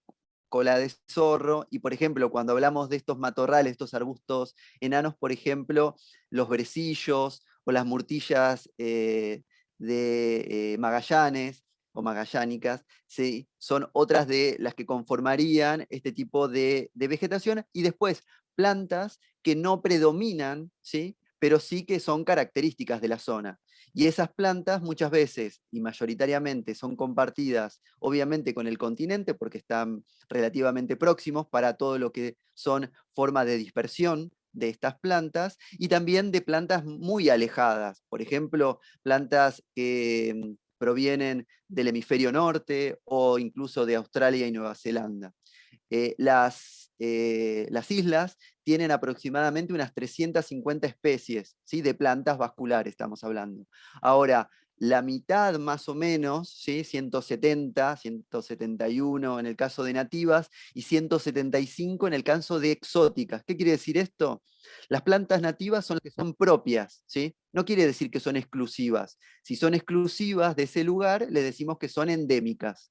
cola de zorro, y por ejemplo, cuando hablamos de estos matorrales, estos arbustos enanos, por ejemplo, los brecillos o las murtillas eh, de eh, Magallanes o magallánicas, ¿sí? son otras de las que conformarían este tipo de, de vegetación, y después plantas que no predominan, ¿sí? Pero sí que son características de la zona. Y esas plantas muchas veces y mayoritariamente son compartidas obviamente con el continente porque están relativamente próximos para todo lo que son formas de dispersión de estas plantas y también de plantas muy alejadas, por ejemplo, plantas que mm, provienen del hemisferio norte o incluso de Australia y Nueva Zelanda. Eh, las, eh, las islas tienen aproximadamente unas 350 especies ¿sí? de plantas vasculares, estamos hablando. Ahora, la mitad más o menos, ¿sí? 170, 171 en el caso de nativas y 175 en el caso de exóticas. ¿Qué quiere decir esto? Las plantas nativas son las que son propias, ¿sí? no quiere decir que son exclusivas. Si son exclusivas de ese lugar, le decimos que son endémicas.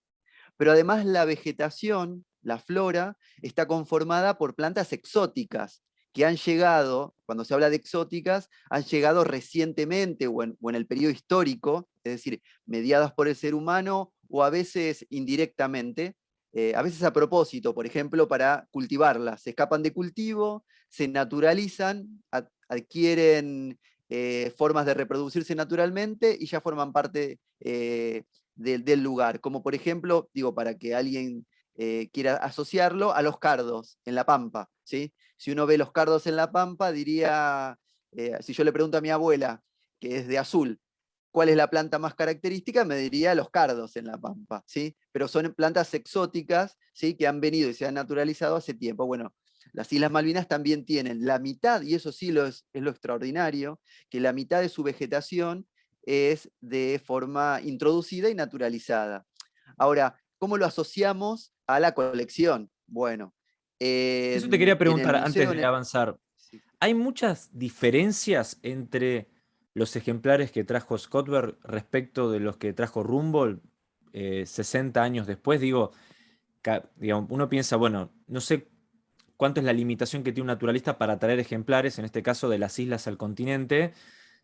Pero además la vegetación la flora está conformada por plantas exóticas que han llegado, cuando se habla de exóticas, han llegado recientemente o en, el periodo histórico, es decir, mediadas por el ser humano o a veces indirectamente, eh, a veces a propósito, por ejemplo, para cultivarlas. Se escapan de cultivo, se naturalizan, adquieren eh, formas de reproducirse naturalmente y ya forman parte eh, del lugar. Como por ejemplo, digo, para que alguien quiera asociarlo, a los cardos en la pampa. ¿sí? Si uno ve los cardos en la pampa, diría, si yo le pregunto a mi abuela, que es de azul, cuál es la planta más característica, me diría los cardos en la pampa, ¿sí? Pero son plantas exóticas, ¿sí? Que han venido y se han naturalizado hace tiempo. Bueno, las Islas Malvinas también tienen la mitad, y eso sí es, lo extraordinario, que la mitad de su vegetación es de forma introducida y naturalizada. Ahora, ¿cómo lo asociamos a la colección? Bueno. Eso te quería preguntar antes de avanzar. ¿Hay muchas diferencias entre los ejemplares que trajo Scottberg respecto de los que trajo Rumble 60 eh, años después, digo, uno piensa, bueno, no sé cuánto es la limitación que tiene un naturalista para traer ejemplares, en este caso de las islas al continente,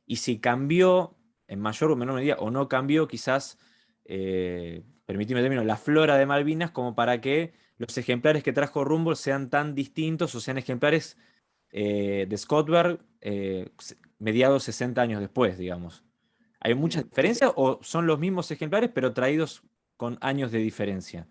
y si cambió en mayor o menor medida, o no cambió quizás, eh, permitime término, la flora de Malvinas, como para que los ejemplares que trajo Rumble sean tan distintos o sean ejemplares eh, de Scottberg eh, mediados 60 años después, digamos. ¿Hay mucha diferencia o son los mismos ejemplares pero traídos con años de diferencia?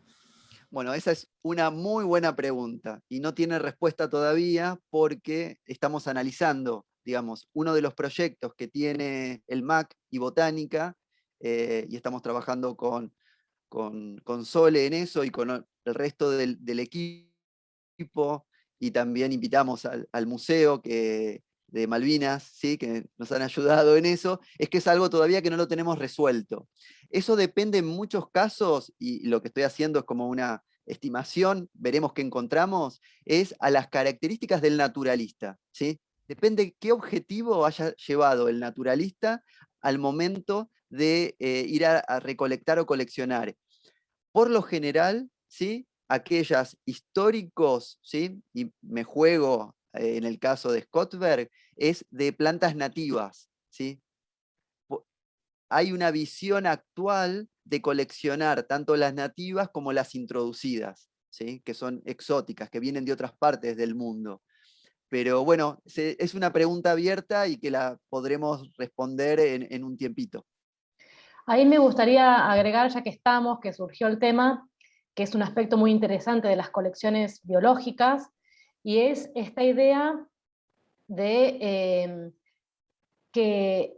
Bueno, esa es una muy buena pregunta y no tiene respuesta todavía porque estamos analizando, digamos, uno de los proyectos que tiene el MAC y Botánica eh, y estamos trabajando con, con, Sole en eso y con el resto del, equipo y también invitamos al, al museo que, de Malvinas, ¿sí? que nos han ayudado en eso, es que es algo todavía que no lo tenemos resuelto. Eso depende en muchos casos, y lo que estoy haciendo es como una estimación, veremos qué encontramos, es a las características del naturalista. ¿sí? Depende qué objetivo haya llevado el naturalista al momento de eh, ir a, recolectar o coleccionar. Por lo general, ¿sí? aquellas históricos, ¿sí? y me juego en el caso de Scottberg, es de plantas nativas. ¿sí? Hay una visión actual de coleccionar tanto las nativas como las introducidas, ¿sí? que son exóticas, que vienen de otras partes del mundo. Pero bueno, es una pregunta abierta y que la podremos responder en un tiempito. Ahí me gustaría agregar, ya que estamos, que surgió el tema, que es un aspecto muy interesante de las colecciones biológicas, y es esta idea de em, que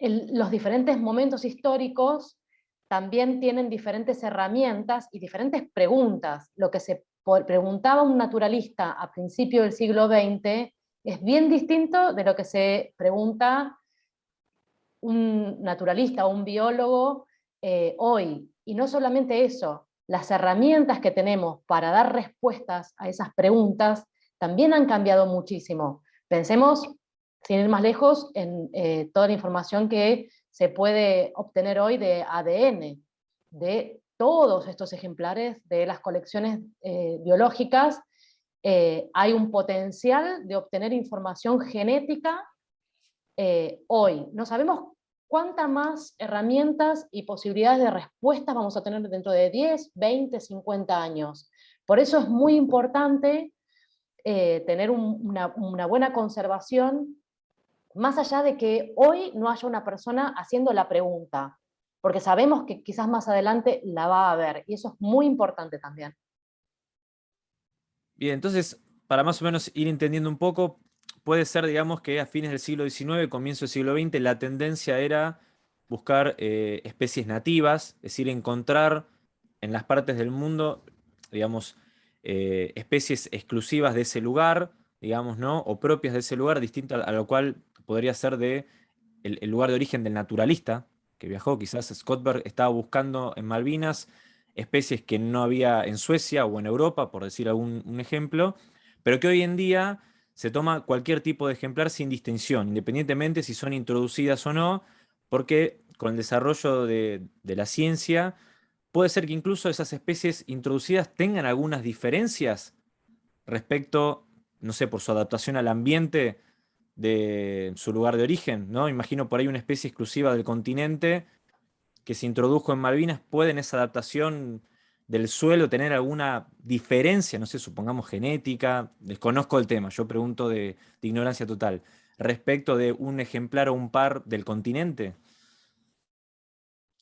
los diferentes momentos históricos también tienen diferentes herramientas y diferentes preguntas. Lo que se preguntaba un naturalista a principios del siglo XX es bien distinto de lo que se pregunta un naturalista o un biólogo eh, hoy. Y no solamente eso, las herramientas que tenemos para dar respuestas a esas preguntas también han cambiado muchísimo. Pensemos, sin ir más lejos, en eh, toda la información que se puede obtener hoy de ADN, de todos estos ejemplares de las colecciones eh, biológicas, hay un potencial de obtener información genética hoy. No sabemos cuántas más herramientas y posibilidades de respuestas vamos a tener dentro de 10, 20, 50 años. Por eso es muy importante eh, tener una, buena conservación, más allá de que hoy no haya una persona haciendo la pregunta, porque sabemos que quizás más adelante la va a haber, y eso es muy importante también. Bien, entonces, para más o menos ir entendiendo un poco, puede ser, digamos, que a fines del siglo XIX, comienzo del siglo XX, la tendencia era buscar eh, especies nativas, es decir, encontrar en las partes del mundo, digamos, eh, especies exclusivas de ese lugar, digamos, ¿no? O propias de ese lugar, distinto a, lo cual podría ser de el, lugar de origen del naturalista que viajó. Quizás Scottberg estaba buscando en Malvinas especies que no había en Suecia o en Europa, por decir algún un ejemplo, pero que hoy en día se toma cualquier tipo de ejemplar sin distinción, independientemente si son introducidas o no, porque con el desarrollo de, la ciencia puede ser que incluso esas especies introducidas tengan algunas diferencias respecto, no sé, por su adaptación al ambiente de su lugar de origen, ¿no? Imagino por ahí una especie exclusiva del continente que se introdujo en Malvinas, ¿puede en esa adaptación del suelo tener alguna diferencia, no sé, supongamos genética, desconozco el tema, yo pregunto de, ignorancia total, respecto de un ejemplar o un par del continente?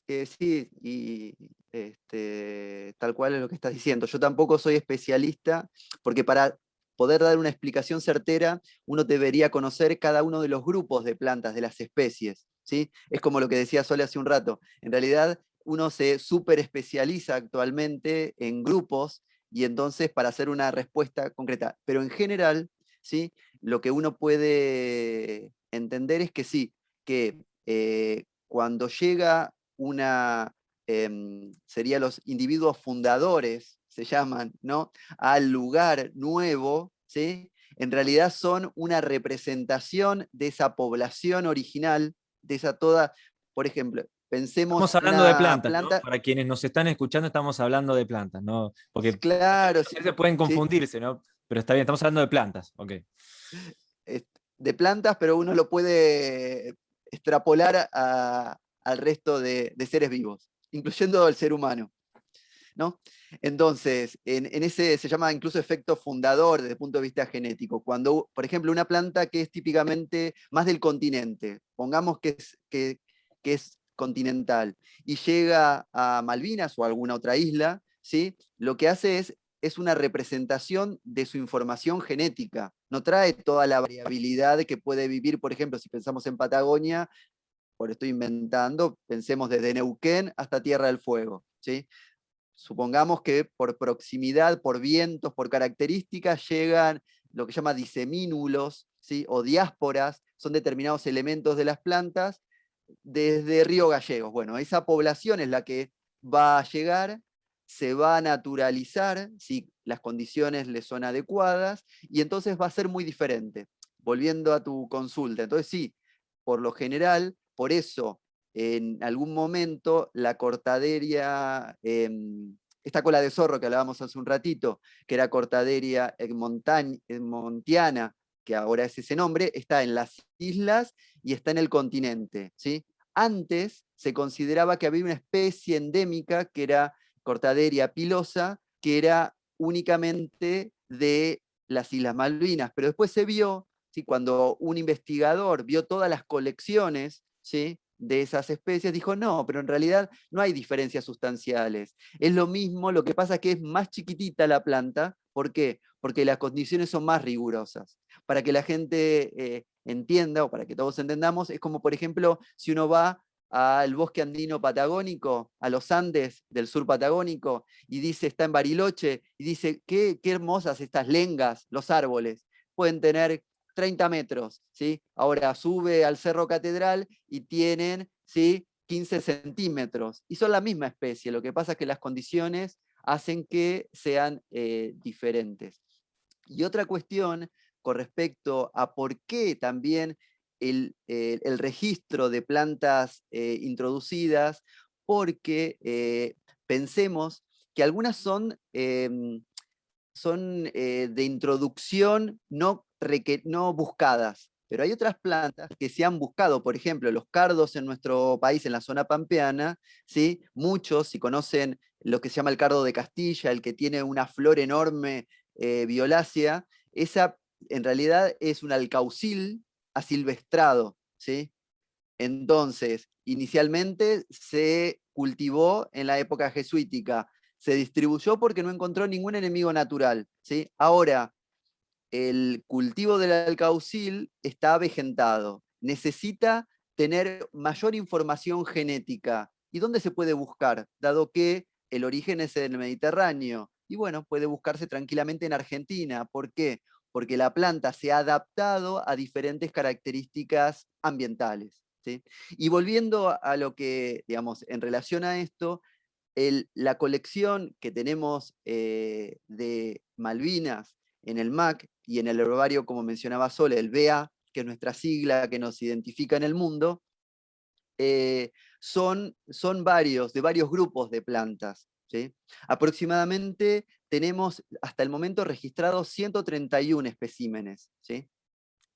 Eh, sí, y este, tal cual es lo que estás diciendo. Yo tampoco soy especialista, porque para poder dar una explicación certera, uno debería conocer cada uno de los grupos de plantas, de las especies. ¿sí? Es como lo que decía Sole hace un rato. En realidad, uno se súper especializa actualmente en grupos y entonces para hacer una respuesta concreta. Pero en general, ¿sí? lo que uno puede entender es que sí, que eh, cuando llega una, eh, sería los individuos fundadores, se llaman, ¿no? al lugar nuevo, ¿sí? en realidad son una representación de esa población original, de esa toda, por ejemplo, Pensemos estamos hablando de plantas, para quienes nos están escuchando estamos hablando de plantas, ¿no? Porque claro, se pueden confundirse, ¿no? Pero está bien, estamos hablando de plantas, ok. De plantas, pero uno lo puede extrapolar al resto de, seres vivos, incluyendo al ser humano. ¿no? Entonces, en, ese se llama incluso efecto fundador desde el punto de vista genético. Cuando, por ejemplo, una planta que es típicamente más del continente, pongamos que es, que, que es continental y llega a Malvinas o a alguna otra isla, ¿sí? lo que hace es, es una representación de su información genética. No trae toda la variabilidad que puede vivir, por ejemplo, si pensamos en Patagonia, por estoy inventando, pensemos desde Neuquén hasta Tierra del Fuego. ¿sí? Supongamos que por proximidad, por vientos, por características, llegan lo que llama disemínulos, ¿sí? o diásporas, son determinados elementos de las plantas desde Río Gallegos. Bueno, esa población es la que va a llegar, se va a naturalizar si las condiciones le son adecuadas, y entonces va a ser muy diferente. Volviendo a tu consulta, entonces sí, por lo general, por eso en algún momento la cortaderia, em, esta cola de zorro que hablábamos hace un ratito, que era cortaderia montiana, que ahora es ese nombre, está en las islas y está en el continente. ¿sí? Antes se consideraba que había una especie endémica, que era Cortaderia pilosa, que era únicamente de las Islas Malvinas, pero después se vio, ¿sí? cuando un investigador vio todas las colecciones ¿sí? De esas especies, dijo, no, pero en realidad no hay diferencias sustanciales. Es lo mismo, lo que pasa es que es más chiquitita la planta, ¿por qué? Porque las condiciones son más rigurosas para que la gente eh, entienda o para que todos entendamos, es como por ejemplo si uno va al bosque andino patagónico, a los Andes del sur patagónico, y dice, está en Bariloche, y dice, qué, qué hermosas estas lengas, los árboles, pueden tener 30 metros, ¿sí? Ahora sube al Cerro Catedral y tienen, ¿sí? 15 centímetros, y son la misma especie, lo que pasa es que las condiciones hacen que sean eh, diferentes. Y otra cuestión con respecto a por qué también el, registro de plantas eh, introducidas, porque eh, pensemos que algunas son, em, son de introducción no, no buscadas, pero hay otras plantas que se han buscado, por ejemplo, los cardos en nuestro país, en la zona pampeana, ¿sí? muchos, si conocen lo que se llama el cardo de Castilla, el que tiene una flor enorme violácea, esa en realidad es un alcaucil asilvestrado, ¿sí? Entonces, inicialmente se cultivó en la época jesuítica, se distribuyó porque no encontró ningún enemigo natural, ¿sí? Ahora, el cultivo del alcaucil está avejentado, necesita tener mayor información genética. ¿Y dónde se puede buscar? Dado que el origen es el Mediterráneo. Y bueno, puede buscarse tranquilamente en Argentina. ¿Por qué? porque la planta se ha adaptado a diferentes características ambientales. Y volviendo a lo que, digamos, en relación a esto, la colección que tenemos eh, de Malvinas en el MAC y en el herbario, como mencionaba Sole, el BA, que es nuestra sigla que nos identifica en el mundo, eh, son, son varios, de varios grupos de plantas. Aproximadamente tenemos hasta el momento registrados 131 especímenes. ¿sí?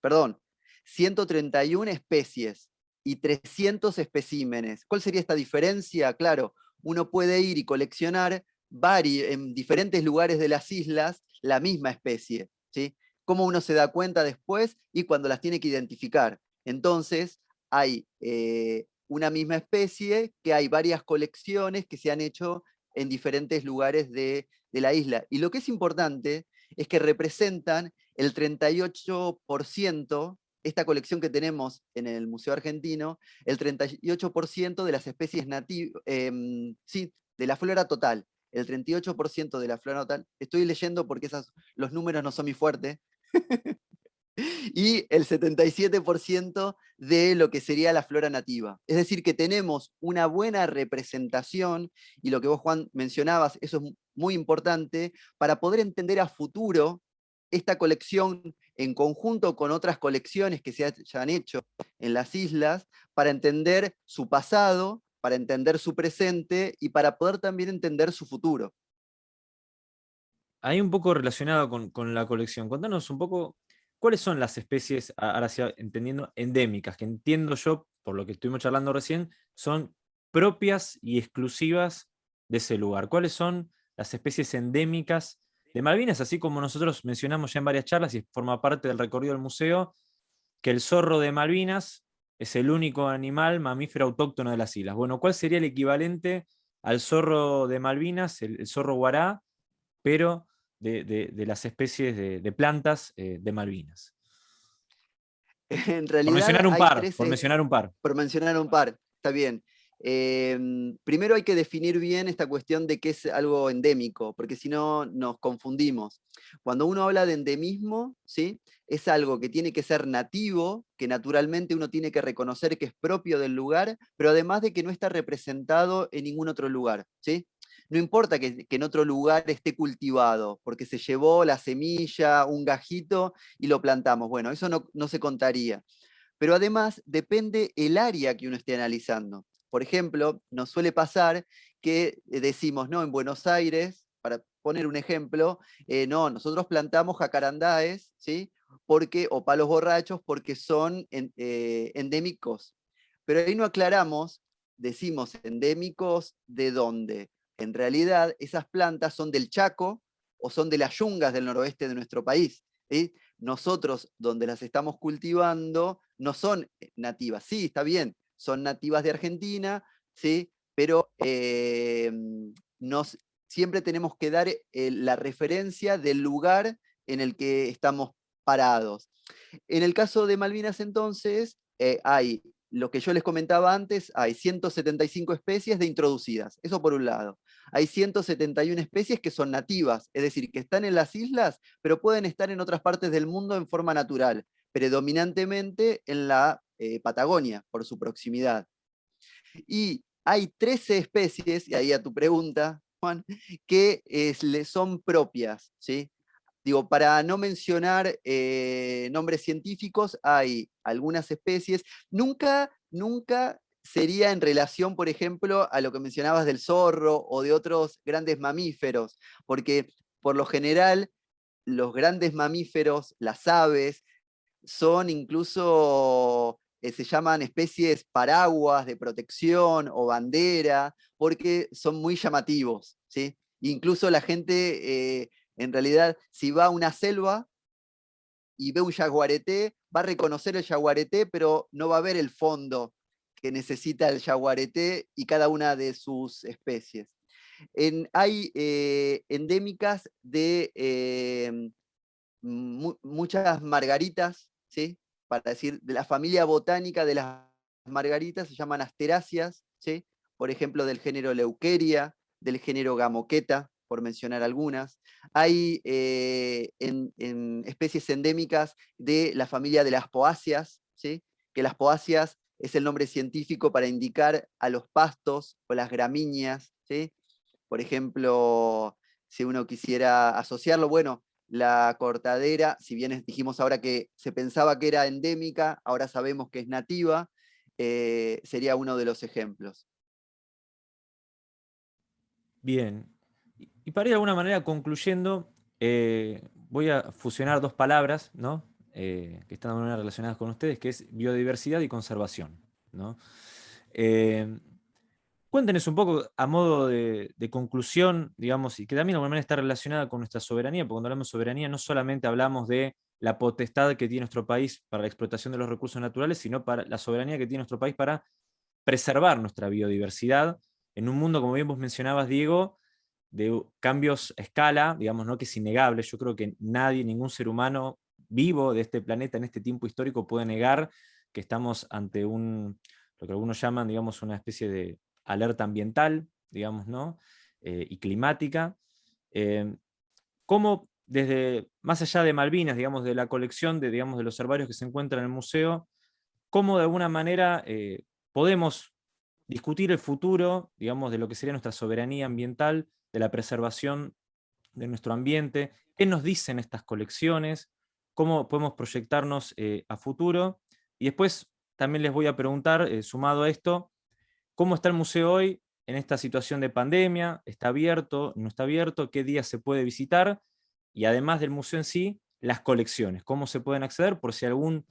Perdón, 131 especies. y 300 especímenes. ¿Cuál sería esta diferencia? Claro, uno puede ir y coleccionar en diferentes lugares de las islas la misma especie. ¿sí? ¿Cómo uno se da cuenta después y cuando las tiene que identificar? Entonces, hay eh, una misma especie que hay varias colecciones que se han hecho en diferentes lugares de, la isla. Y lo que es importante es que representan el 38%, esta colección que tenemos en el Museo Argentino, el 38% de las especies nativas, em, sí, de la flora total, el 38% de la flora total, estoy leyendo porque esas, los números no son mi fuerte, y el 77% de lo que sería la flora nativa. Es decir, que tenemos una buena representación, y lo que vos, Juan, mencionabas, eso es muy importante, para poder entender a futuro esta colección en conjunto con otras colecciones que se hayan hecho en las islas, para entender su pasado, para entender su presente y para poder también entender su futuro. Ahí un poco relacionado con, la colección, contanos un poco ¿Cuáles son las especies, ahora sí entendiendo, endémicas, que entiendo yo, por lo que estuvimos charlando recién, son propias y exclusivas de ese lugar? ¿Cuáles son las especies endémicas de Malvinas? Así como nosotros mencionamos ya en varias charlas y forma parte del recorrido del museo, que el zorro de Malvinas es el único animal mamífero autóctono de las islas. Bueno, ¿cuál sería el equivalente al zorro de Malvinas, el zorro guará, pero de, las especies de, plantas eh, de Malvinas. En realidad, por mencionar un par, por mencionar un par. Por mencionar un par, está bien. Em, primero hay que definir bien esta cuestión de qué es algo endémico, porque si no nos confundimos. Cuando uno habla de endemismo, ¿sí? es algo que tiene que ser nativo, que naturalmente uno tiene que reconocer que es propio del lugar, pero además de que no está representado en ningún otro lugar. ¿sí? no importa que, en otro lugar esté cultivado, porque se llevó la semilla, un gajito y lo plantamos. Bueno, eso no, se contaría. Pero además depende el área que uno esté analizando. Por ejemplo, nos suele pasar que eh, decimos, no, en Buenos Aires, para poner un ejemplo, eh, no, nosotros plantamos jacarandáes, ¿sí? Porque, o palos borrachos porque son eh, endémicos. Pero ahí no aclaramos, decimos endémicos de dónde en realidad esas plantas son del Chaco o son de las yungas del noroeste de nuestro país. Nosotros, donde las estamos cultivando, no son nativas. Sí, está bien, son nativas de Argentina, ¿sí? pero em, nos, siempre tenemos que dar eh, la referencia del lugar en el que estamos parados. En el caso de Malvinas entonces, eh, hay lo que yo les comentaba antes, hay 175 especies de introducidas, eso por un lado. Hay 171 especies que son nativas, es decir, que están en las islas, pero pueden estar en otras partes del mundo en forma natural, predominantemente en la eh, Patagonia, por su proximidad. Y hay 13 especies, y ahí a tu pregunta, Juan, que son propias, ¿sí? Digo, para no mencionar eh, nombres científicos, hay algunas especies. Nunca, nunca sería en relación, por ejemplo, a lo que mencionabas del zorro o de otros grandes mamíferos, porque por lo general los grandes mamíferos, las aves, son incluso, eh, se llaman especies paraguas de protección o bandera, porque son muy llamativos. ¿sí? Incluso la gente eh, en realidad, si va a una selva y ve un jaguareté, va a reconocer el jaguareté, pero no va a ver el fondo que necesita el jaguareté y cada una de sus especies. hay eh, endémicas de muchas margaritas, ¿sí? Para decir, de la familia botánica de las margaritas, se llaman asteráceas, ¿sí? por ejemplo, del género Leuqueria, del género Gamoqueta, por mencionar algunas. Hay eh, en, especies endémicas de la familia de las poáceas, ¿sí? que las poáceas es el nombre científico para indicar a los pastos o las gramíneas. ¿sí? Por ejemplo, si uno quisiera asociarlo, bueno, la cortadera, si bien dijimos ahora que se pensaba que era endémica, ahora sabemos que es nativa, eh, sería uno de los ejemplos. Bien, y para ir de alguna manera concluyendo, eh, voy a fusionar dos palabras ¿no? Eh, que están alguna manera relacionadas con ustedes, que es biodiversidad y conservación. ¿no? Cuéntenos un poco a modo de, conclusión, digamos, y que también de manera está relacionada con nuestra soberanía, porque cuando hablamos de soberanía no solamente hablamos de la potestad que tiene nuestro país para la explotación de los recursos naturales, sino para la soberanía que tiene nuestro país para preservar nuestra biodiversidad en un mundo, como bien vos mencionabas, Diego, de cambios a escala, digamos, ¿no? que es innegable. Yo creo que nadie, ningún ser humano vivo de este planeta en este tiempo histórico puede negar que estamos ante un, lo que algunos llaman, digamos, una especie de alerta ambiental, digamos, ¿no? Eh, y climática. Eh, ¿Cómo desde, más allá de Malvinas, digamos, de la colección de, digamos, de los herbarios que se encuentran en el museo, cómo de alguna manera eh, podemos discutir el futuro, digamos, de lo que sería nuestra soberanía ambiental, de la preservación de nuestro ambiente, qué nos dicen estas colecciones, cómo podemos proyectarnos eh, a futuro, y después también les voy a preguntar, sumado a esto, cómo está el museo hoy en esta situación de pandemia, está abierto, no está abierto, qué días se puede visitar, y además del museo en sí, las colecciones, cómo se pueden acceder por si algún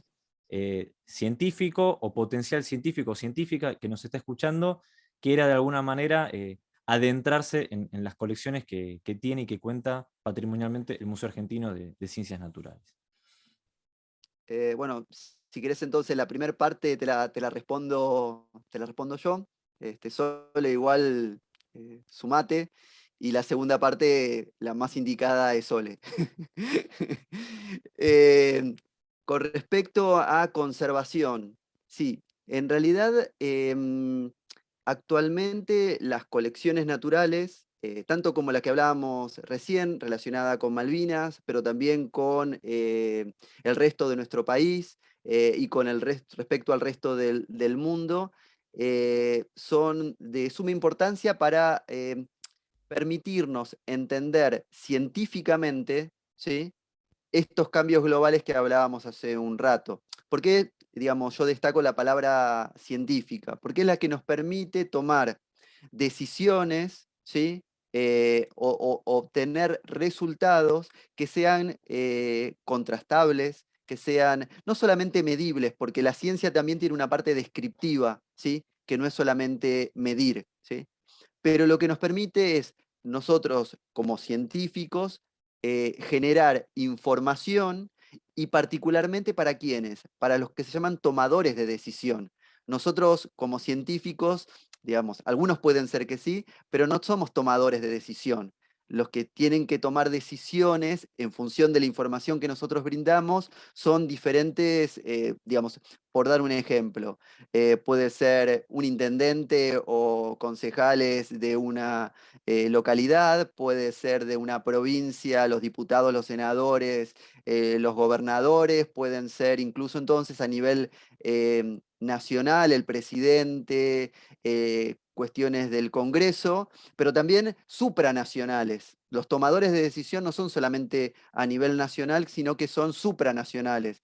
eh, científico o potencial científico o científica que nos está escuchando quiera de alguna manera eh, adentrarse en, las colecciones que, tiene y que cuenta patrimonialmente el Museo Argentino de, Ciencias Naturales. Eh, bueno, si querés entonces la primera parte te la, respondo, te la respondo yo. Este, solo igual sumate y la segunda parte, la más indicada, es Sole. Eh, con respecto a conservación, sí, en realidad em, actualmente las colecciones naturales, eh, tanto como la que hablábamos recién, relacionada con Malvinas, pero también con eh, el resto de nuestro país y con el respecto al resto del, del mundo, son de suma importancia para em, permitirnos entender científicamente ¿sí? estos cambios globales que hablábamos hace un rato. ¿Por qué, digamos, yo destaco la palabra científica? Porque es la que nos permite tomar decisiones, ¿sí? Eh, o, obtener resultados que sean eh, contrastables, que sean no solamente medibles, porque la ciencia también tiene una parte descriptiva, ¿sí? que no es solamente medir, ¿sí? pero lo que nos permite es nosotros como científicos eh, generar información y particularmente para quiénes, para los que se llaman tomadores de decisión. Nosotros como científicos, digamos, algunos pueden ser que sí, pero no somos tomadores de decisión los que tienen que tomar decisiones en función de la información que nosotros brindamos son diferentes, eh, digamos, por dar un ejemplo, eh, puede ser un intendente o concejales de una eh, localidad, puede ser de una provincia, los diputados, los senadores, los gobernadores, pueden ser incluso entonces a nivel nacional, el presidente, cuestiones del Congreso, pero también supranacionales. Los tomadores de decisión no son solamente a nivel nacional, sino que son supranacionales.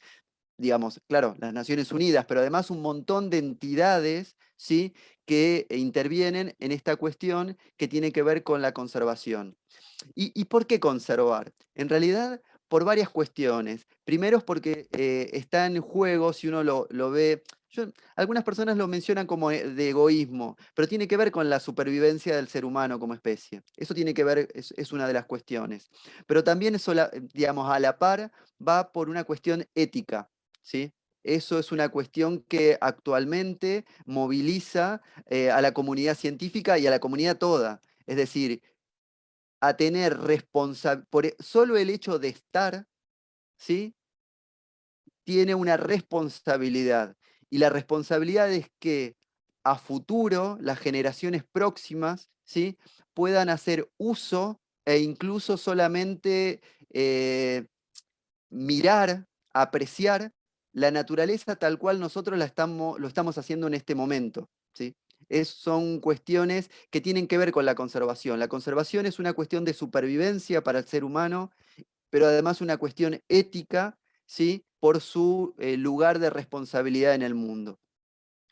Digamos, claro, las Naciones Unidas, pero además un montón de entidades ¿sí? que intervienen en esta cuestión que tiene que ver con la conservación. ¿Y, por qué conservar? En realidad, por varias cuestiones. Primero es porque eh, está en juego, si uno lo, lo ve algunas personas lo mencionan como eh, de egoísmo, pero tiene que ver con la supervivencia del ser humano como especie. Eso tiene que ver, es, una de las cuestiones. Pero también eso, digamos, a la par va por una cuestión ética, ¿sí? Eso es una cuestión que actualmente moviliza eh, a la comunidad científica y a la comunidad toda. Es decir, a tener responsabilidad, e, solo el hecho de estar, ¿sí? Tiene una responsabilidad. Y la responsabilidad es que a futuro las generaciones próximas ¿sí? puedan hacer uso e incluso solamente eh, mirar, apreciar la naturaleza tal cual nosotros la estamos, lo estamos haciendo en este momento. ¿sí? Es, son cuestiones que tienen que ver con la conservación. La conservación es una cuestión de supervivencia para el ser humano, pero además una cuestión ética ¿sí? Por su eh, lugar de responsabilidad en el mundo.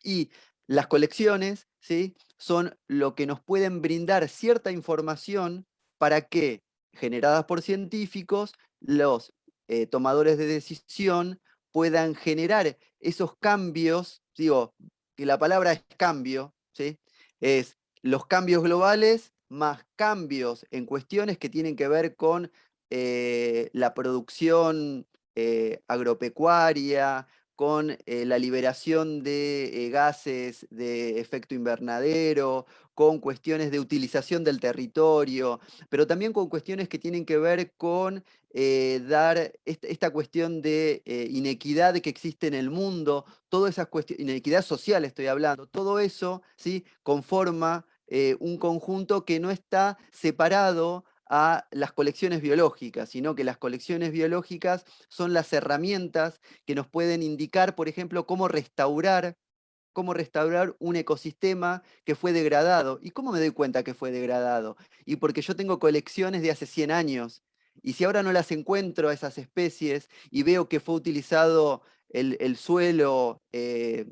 Y las colecciones ¿sí? son lo que nos pueden brindar cierta información para que, generadas por científicos, los eh, tomadores de decisión puedan generar esos cambios, digo, que la palabra es cambio, ¿sí? es los cambios globales más cambios en cuestiones que tienen que ver con eh, la producción eh, agropecuaria, con eh, la liberación de gases de efecto invernadero, con cuestiones de utilización del territorio, pero también con cuestiones que tienen que ver con dar esta, cuestión de inequidad que existe en el mundo, todas esas cuestiones, inequidad social estoy hablando, todo eso ¿sí? conforma un conjunto que no está separado a las colecciones biológicas, sino que las colecciones biológicas son las herramientas que nos pueden indicar, por ejemplo, cómo restaurar, cómo restaurar un ecosistema que fue degradado. ¿Y cómo me doy cuenta que fue degradado? Y porque yo tengo colecciones de hace 100 años, y si ahora no las encuentro a esas especies y veo que fue utilizado el, suelo eh,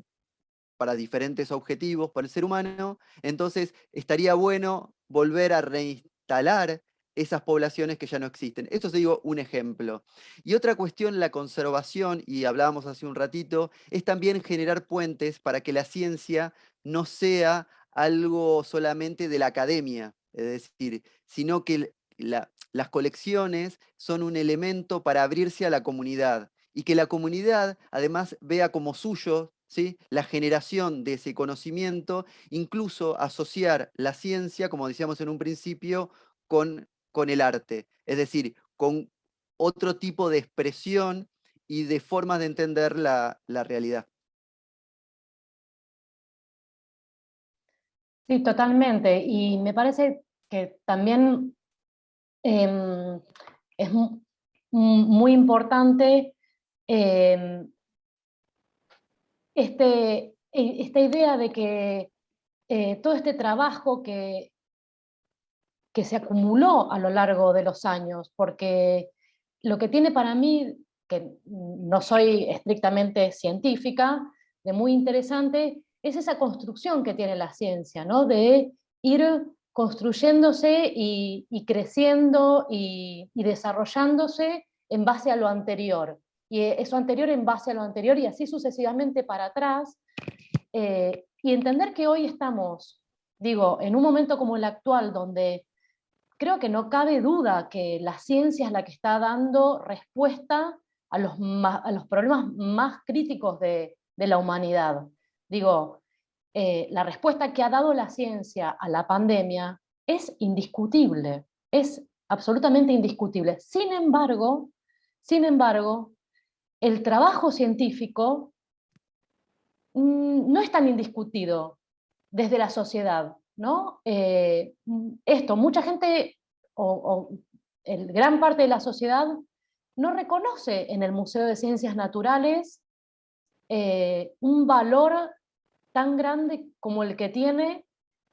para diferentes objetivos por el ser humano, entonces estaría bueno volver a reinstalar esas poblaciones que ya no existen. Esto es, digo, un ejemplo. Y otra cuestión, la conservación, y hablábamos hace un ratito, es también generar puentes para que la ciencia no sea algo solamente de la academia, es decir, sino que las colecciones son un elemento para abrirse a la comunidad y que la comunidad además vea como suyo ¿sí? la generación de ese conocimiento, incluso asociar la ciencia, como decíamos en un principio, con con el arte, es decir, con otro tipo de expresión y de formas de entender la, realidad. Sí, totalmente. Y me parece que también em, es muy importante em, este, e, esta idea de que eh, todo este trabajo que que se acumuló a lo largo de los años, porque lo que tiene para mí, que no soy estrictamente científica, de muy interesante, es esa construcción que tiene la ciencia, ¿no? de ir construyéndose y, creciendo y, desarrollándose en base a lo anterior, y eso anterior en base a lo anterior, y así sucesivamente para atrás, eh, y entender que hoy estamos, digo, en un momento como el actual, donde creo que no cabe duda que la ciencia es la que está dando respuesta a los, problemas más críticos de, la humanidad. Digo, eh, la respuesta que ha dado la ciencia a la pandemia es indiscutible, es absolutamente indiscutible. Sin embargo, sin embargo, el trabajo científico mm, no es tan indiscutido desde la sociedad. ¿No? Eh, esto, mucha gente, o, el, gran parte de la sociedad, no reconoce en el Museo de Ciencias Naturales eh, un valor tan grande como el que tiene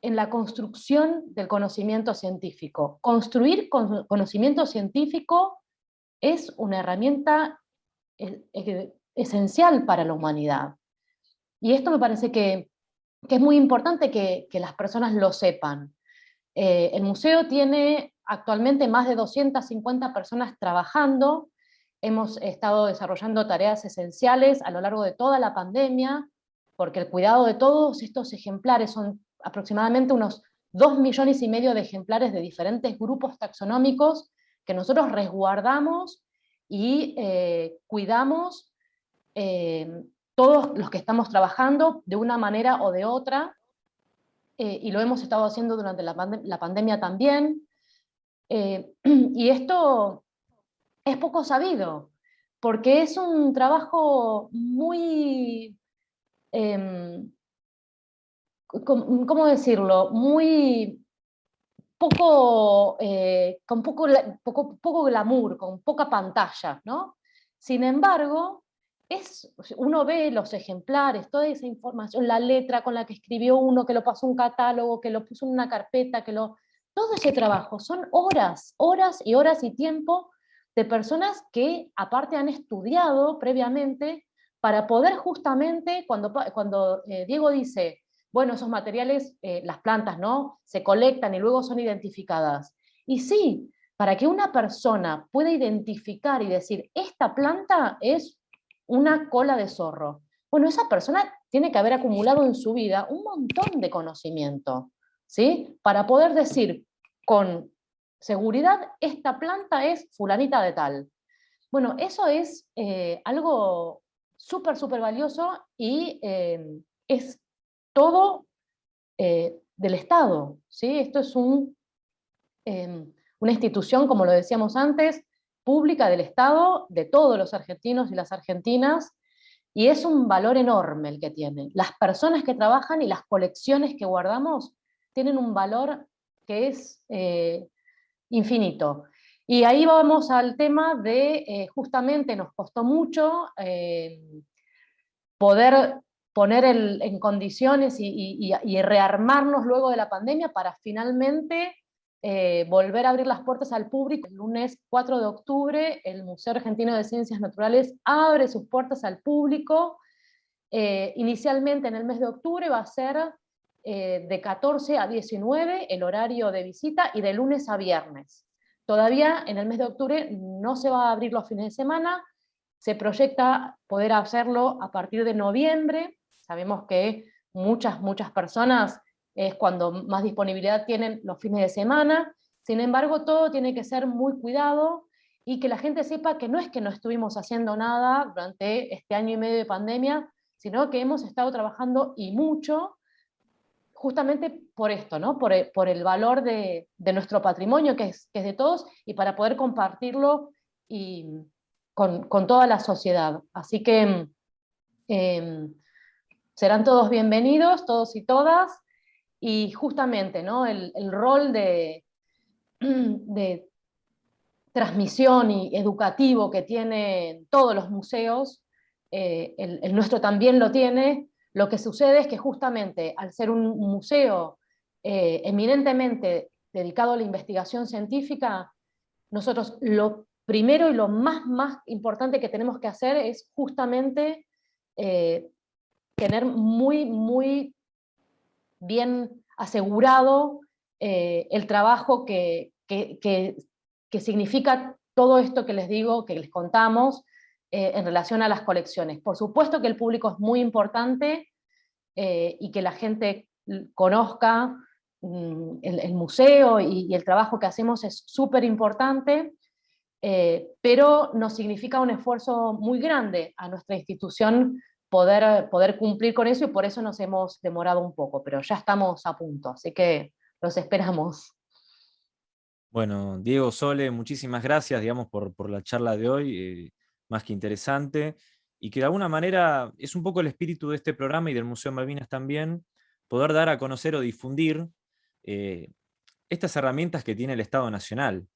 en la construcción del conocimiento científico. Construir conocimiento científico es una herramienta eh, esencial para la humanidad. Y esto me parece que que es muy importante que, las personas lo sepan. Eh, el museo tiene actualmente más de 250 personas trabajando, hemos estado desarrollando tareas esenciales a lo largo de toda la pandemia, porque el cuidado de todos estos ejemplares son aproximadamente unos 2 millones y medio de ejemplares de diferentes grupos taxonómicos que nosotros resguardamos y eh, cuidamos eh, todos los que estamos trabajando de una manera o de otra, eh, y lo hemos estado haciendo durante la, pandemia también, eh, y esto es poco sabido, porque es un trabajo muy, em, ¿cómo decirlo? Muy poco, eh, con poco, poco, poco glamour, con poca pantalla, ¿no? Sin embargo, uno ve los ejemplares, toda esa información, la letra con la que escribió uno, que lo pasó un catálogo, que lo puso en una carpeta, que lo... Todo ese trabajo son horas, horas y horas y tiempo de personas que aparte han estudiado previamente para poder justamente, cuando, cuando eh, Diego dice, bueno, esos materiales, eh, las plantas, ¿no? Se colectan y luego son identificadas. Y sí, para que una persona pueda identificar y decir, esta planta es una cola de zorro. bueno, esa persona tiene que haber acumulado en su vida un montón de conocimiento, ¿sí? Para poder decir con seguridad, esta planta es fulanita de tal. Bueno, eso es eh, algo súper, súper valioso y eh, es todo eh, del Estado. ¿sí? Esto es em, una institución, como lo decíamos antes, pública del Estado, de todos los argentinos y las argentinas, y es un valor enorme el que tiene. Las personas que trabajan y las colecciones que guardamos tienen un valor que es eh, infinito. Y ahí vamos al tema de, eh, justamente nos costó mucho eh, poder poner en condiciones y, rearmarnos luego de la pandemia para finalmente volver a abrir las puertas al público. El lunes 4 de octubre el Museo Argentino de Ciencias Naturales abre sus puertas al público. inicialmente en el mes de octubre va a ser eh, de 14 a 19 el horario de visita y de lunes a viernes. Todavía en el mes de octubre no se va a abrir los fines de semana, se proyecta poder hacerlo a partir de noviembre, sabemos que muchas, muchas personas es cuando más disponibilidad tienen los fines de semana, sin embargo todo tiene que ser muy cuidado y que la gente sepa que no es que no estuvimos haciendo nada durante este año y medio de pandemia, sino que hemos estado trabajando y mucho justamente por esto, ¿no? por, el, valor de, nuestro patrimonio, que es, de todos, y para poder compartirlo y, con, toda la sociedad. Así que eh, serán todos bienvenidos, todos y todas, y justamente ¿no? el, el rol de, de transmisión y educativo que tienen todos los museos, eh, el, nuestro también lo tiene, lo que sucede es que justamente al ser un museo eh, eminentemente dedicado a la investigación científica, nosotros lo primero y lo más, más importante que tenemos que hacer es justamente eh, tener muy, muy bien asegurado eh, el trabajo que, que, que, significa todo esto que les digo, que les contamos, eh, en relación a las colecciones. Por supuesto que el público es muy importante eh, y que la gente conozca mm, el, museo y, el trabajo que hacemos es súper importante, pero nos significa un esfuerzo muy grande a nuestra institución poder, poder cumplir con eso y por eso nos hemos demorado un poco, pero ya estamos a punto, así que los esperamos. Bueno, Diego Sole, muchísimas gracias digamos, por, por la charla de hoy más que interesante, y que de alguna manera es un poco el espíritu de este programa y del Museo Malvinas también, poder dar a conocer o difundir eh, estas herramientas que tiene el Estado Nacional,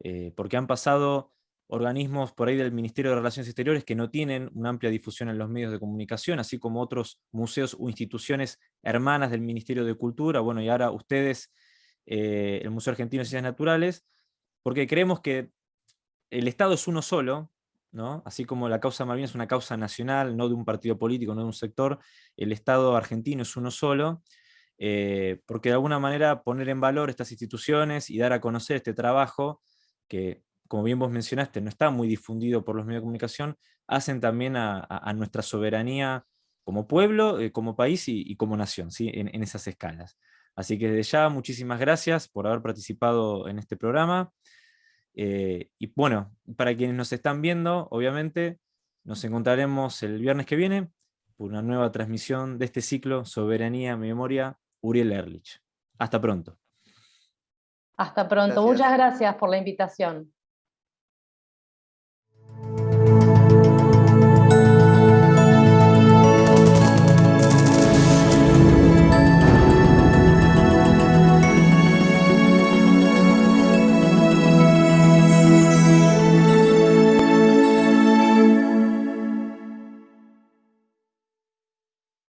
eh, porque han pasado organismos por ahí del Ministerio de Relaciones Exteriores que no tienen una amplia difusión en los medios de comunicación, así como otros museos o instituciones hermanas del Ministerio de Cultura, bueno, y ahora ustedes, eh, el Museo Argentino de Ciencias Naturales, porque creemos que el Estado es uno solo, Así como la causa Malvinas es una causa nacional, no de un partido político, no de un sector, el Estado argentino es uno solo, eh, porque de alguna manera poner en valor estas instituciones y dar a conocer este trabajo, que como bien vos mencionaste, no está muy difundido por los medios de comunicación, hacen también a, nuestra soberanía como pueblo, eh, como país y, como nación, ¿sí? en, en esas escalas. Así que desde ya, muchísimas gracias por haber participado en este programa. Eh, y bueno, para quienes nos están viendo, obviamente, nos encontraremos el viernes que viene por una nueva transmisión de este ciclo Soberanía, Memoria, Uriel Erlich. Hasta pronto. Hasta pronto. Muchas gracias por la invitación.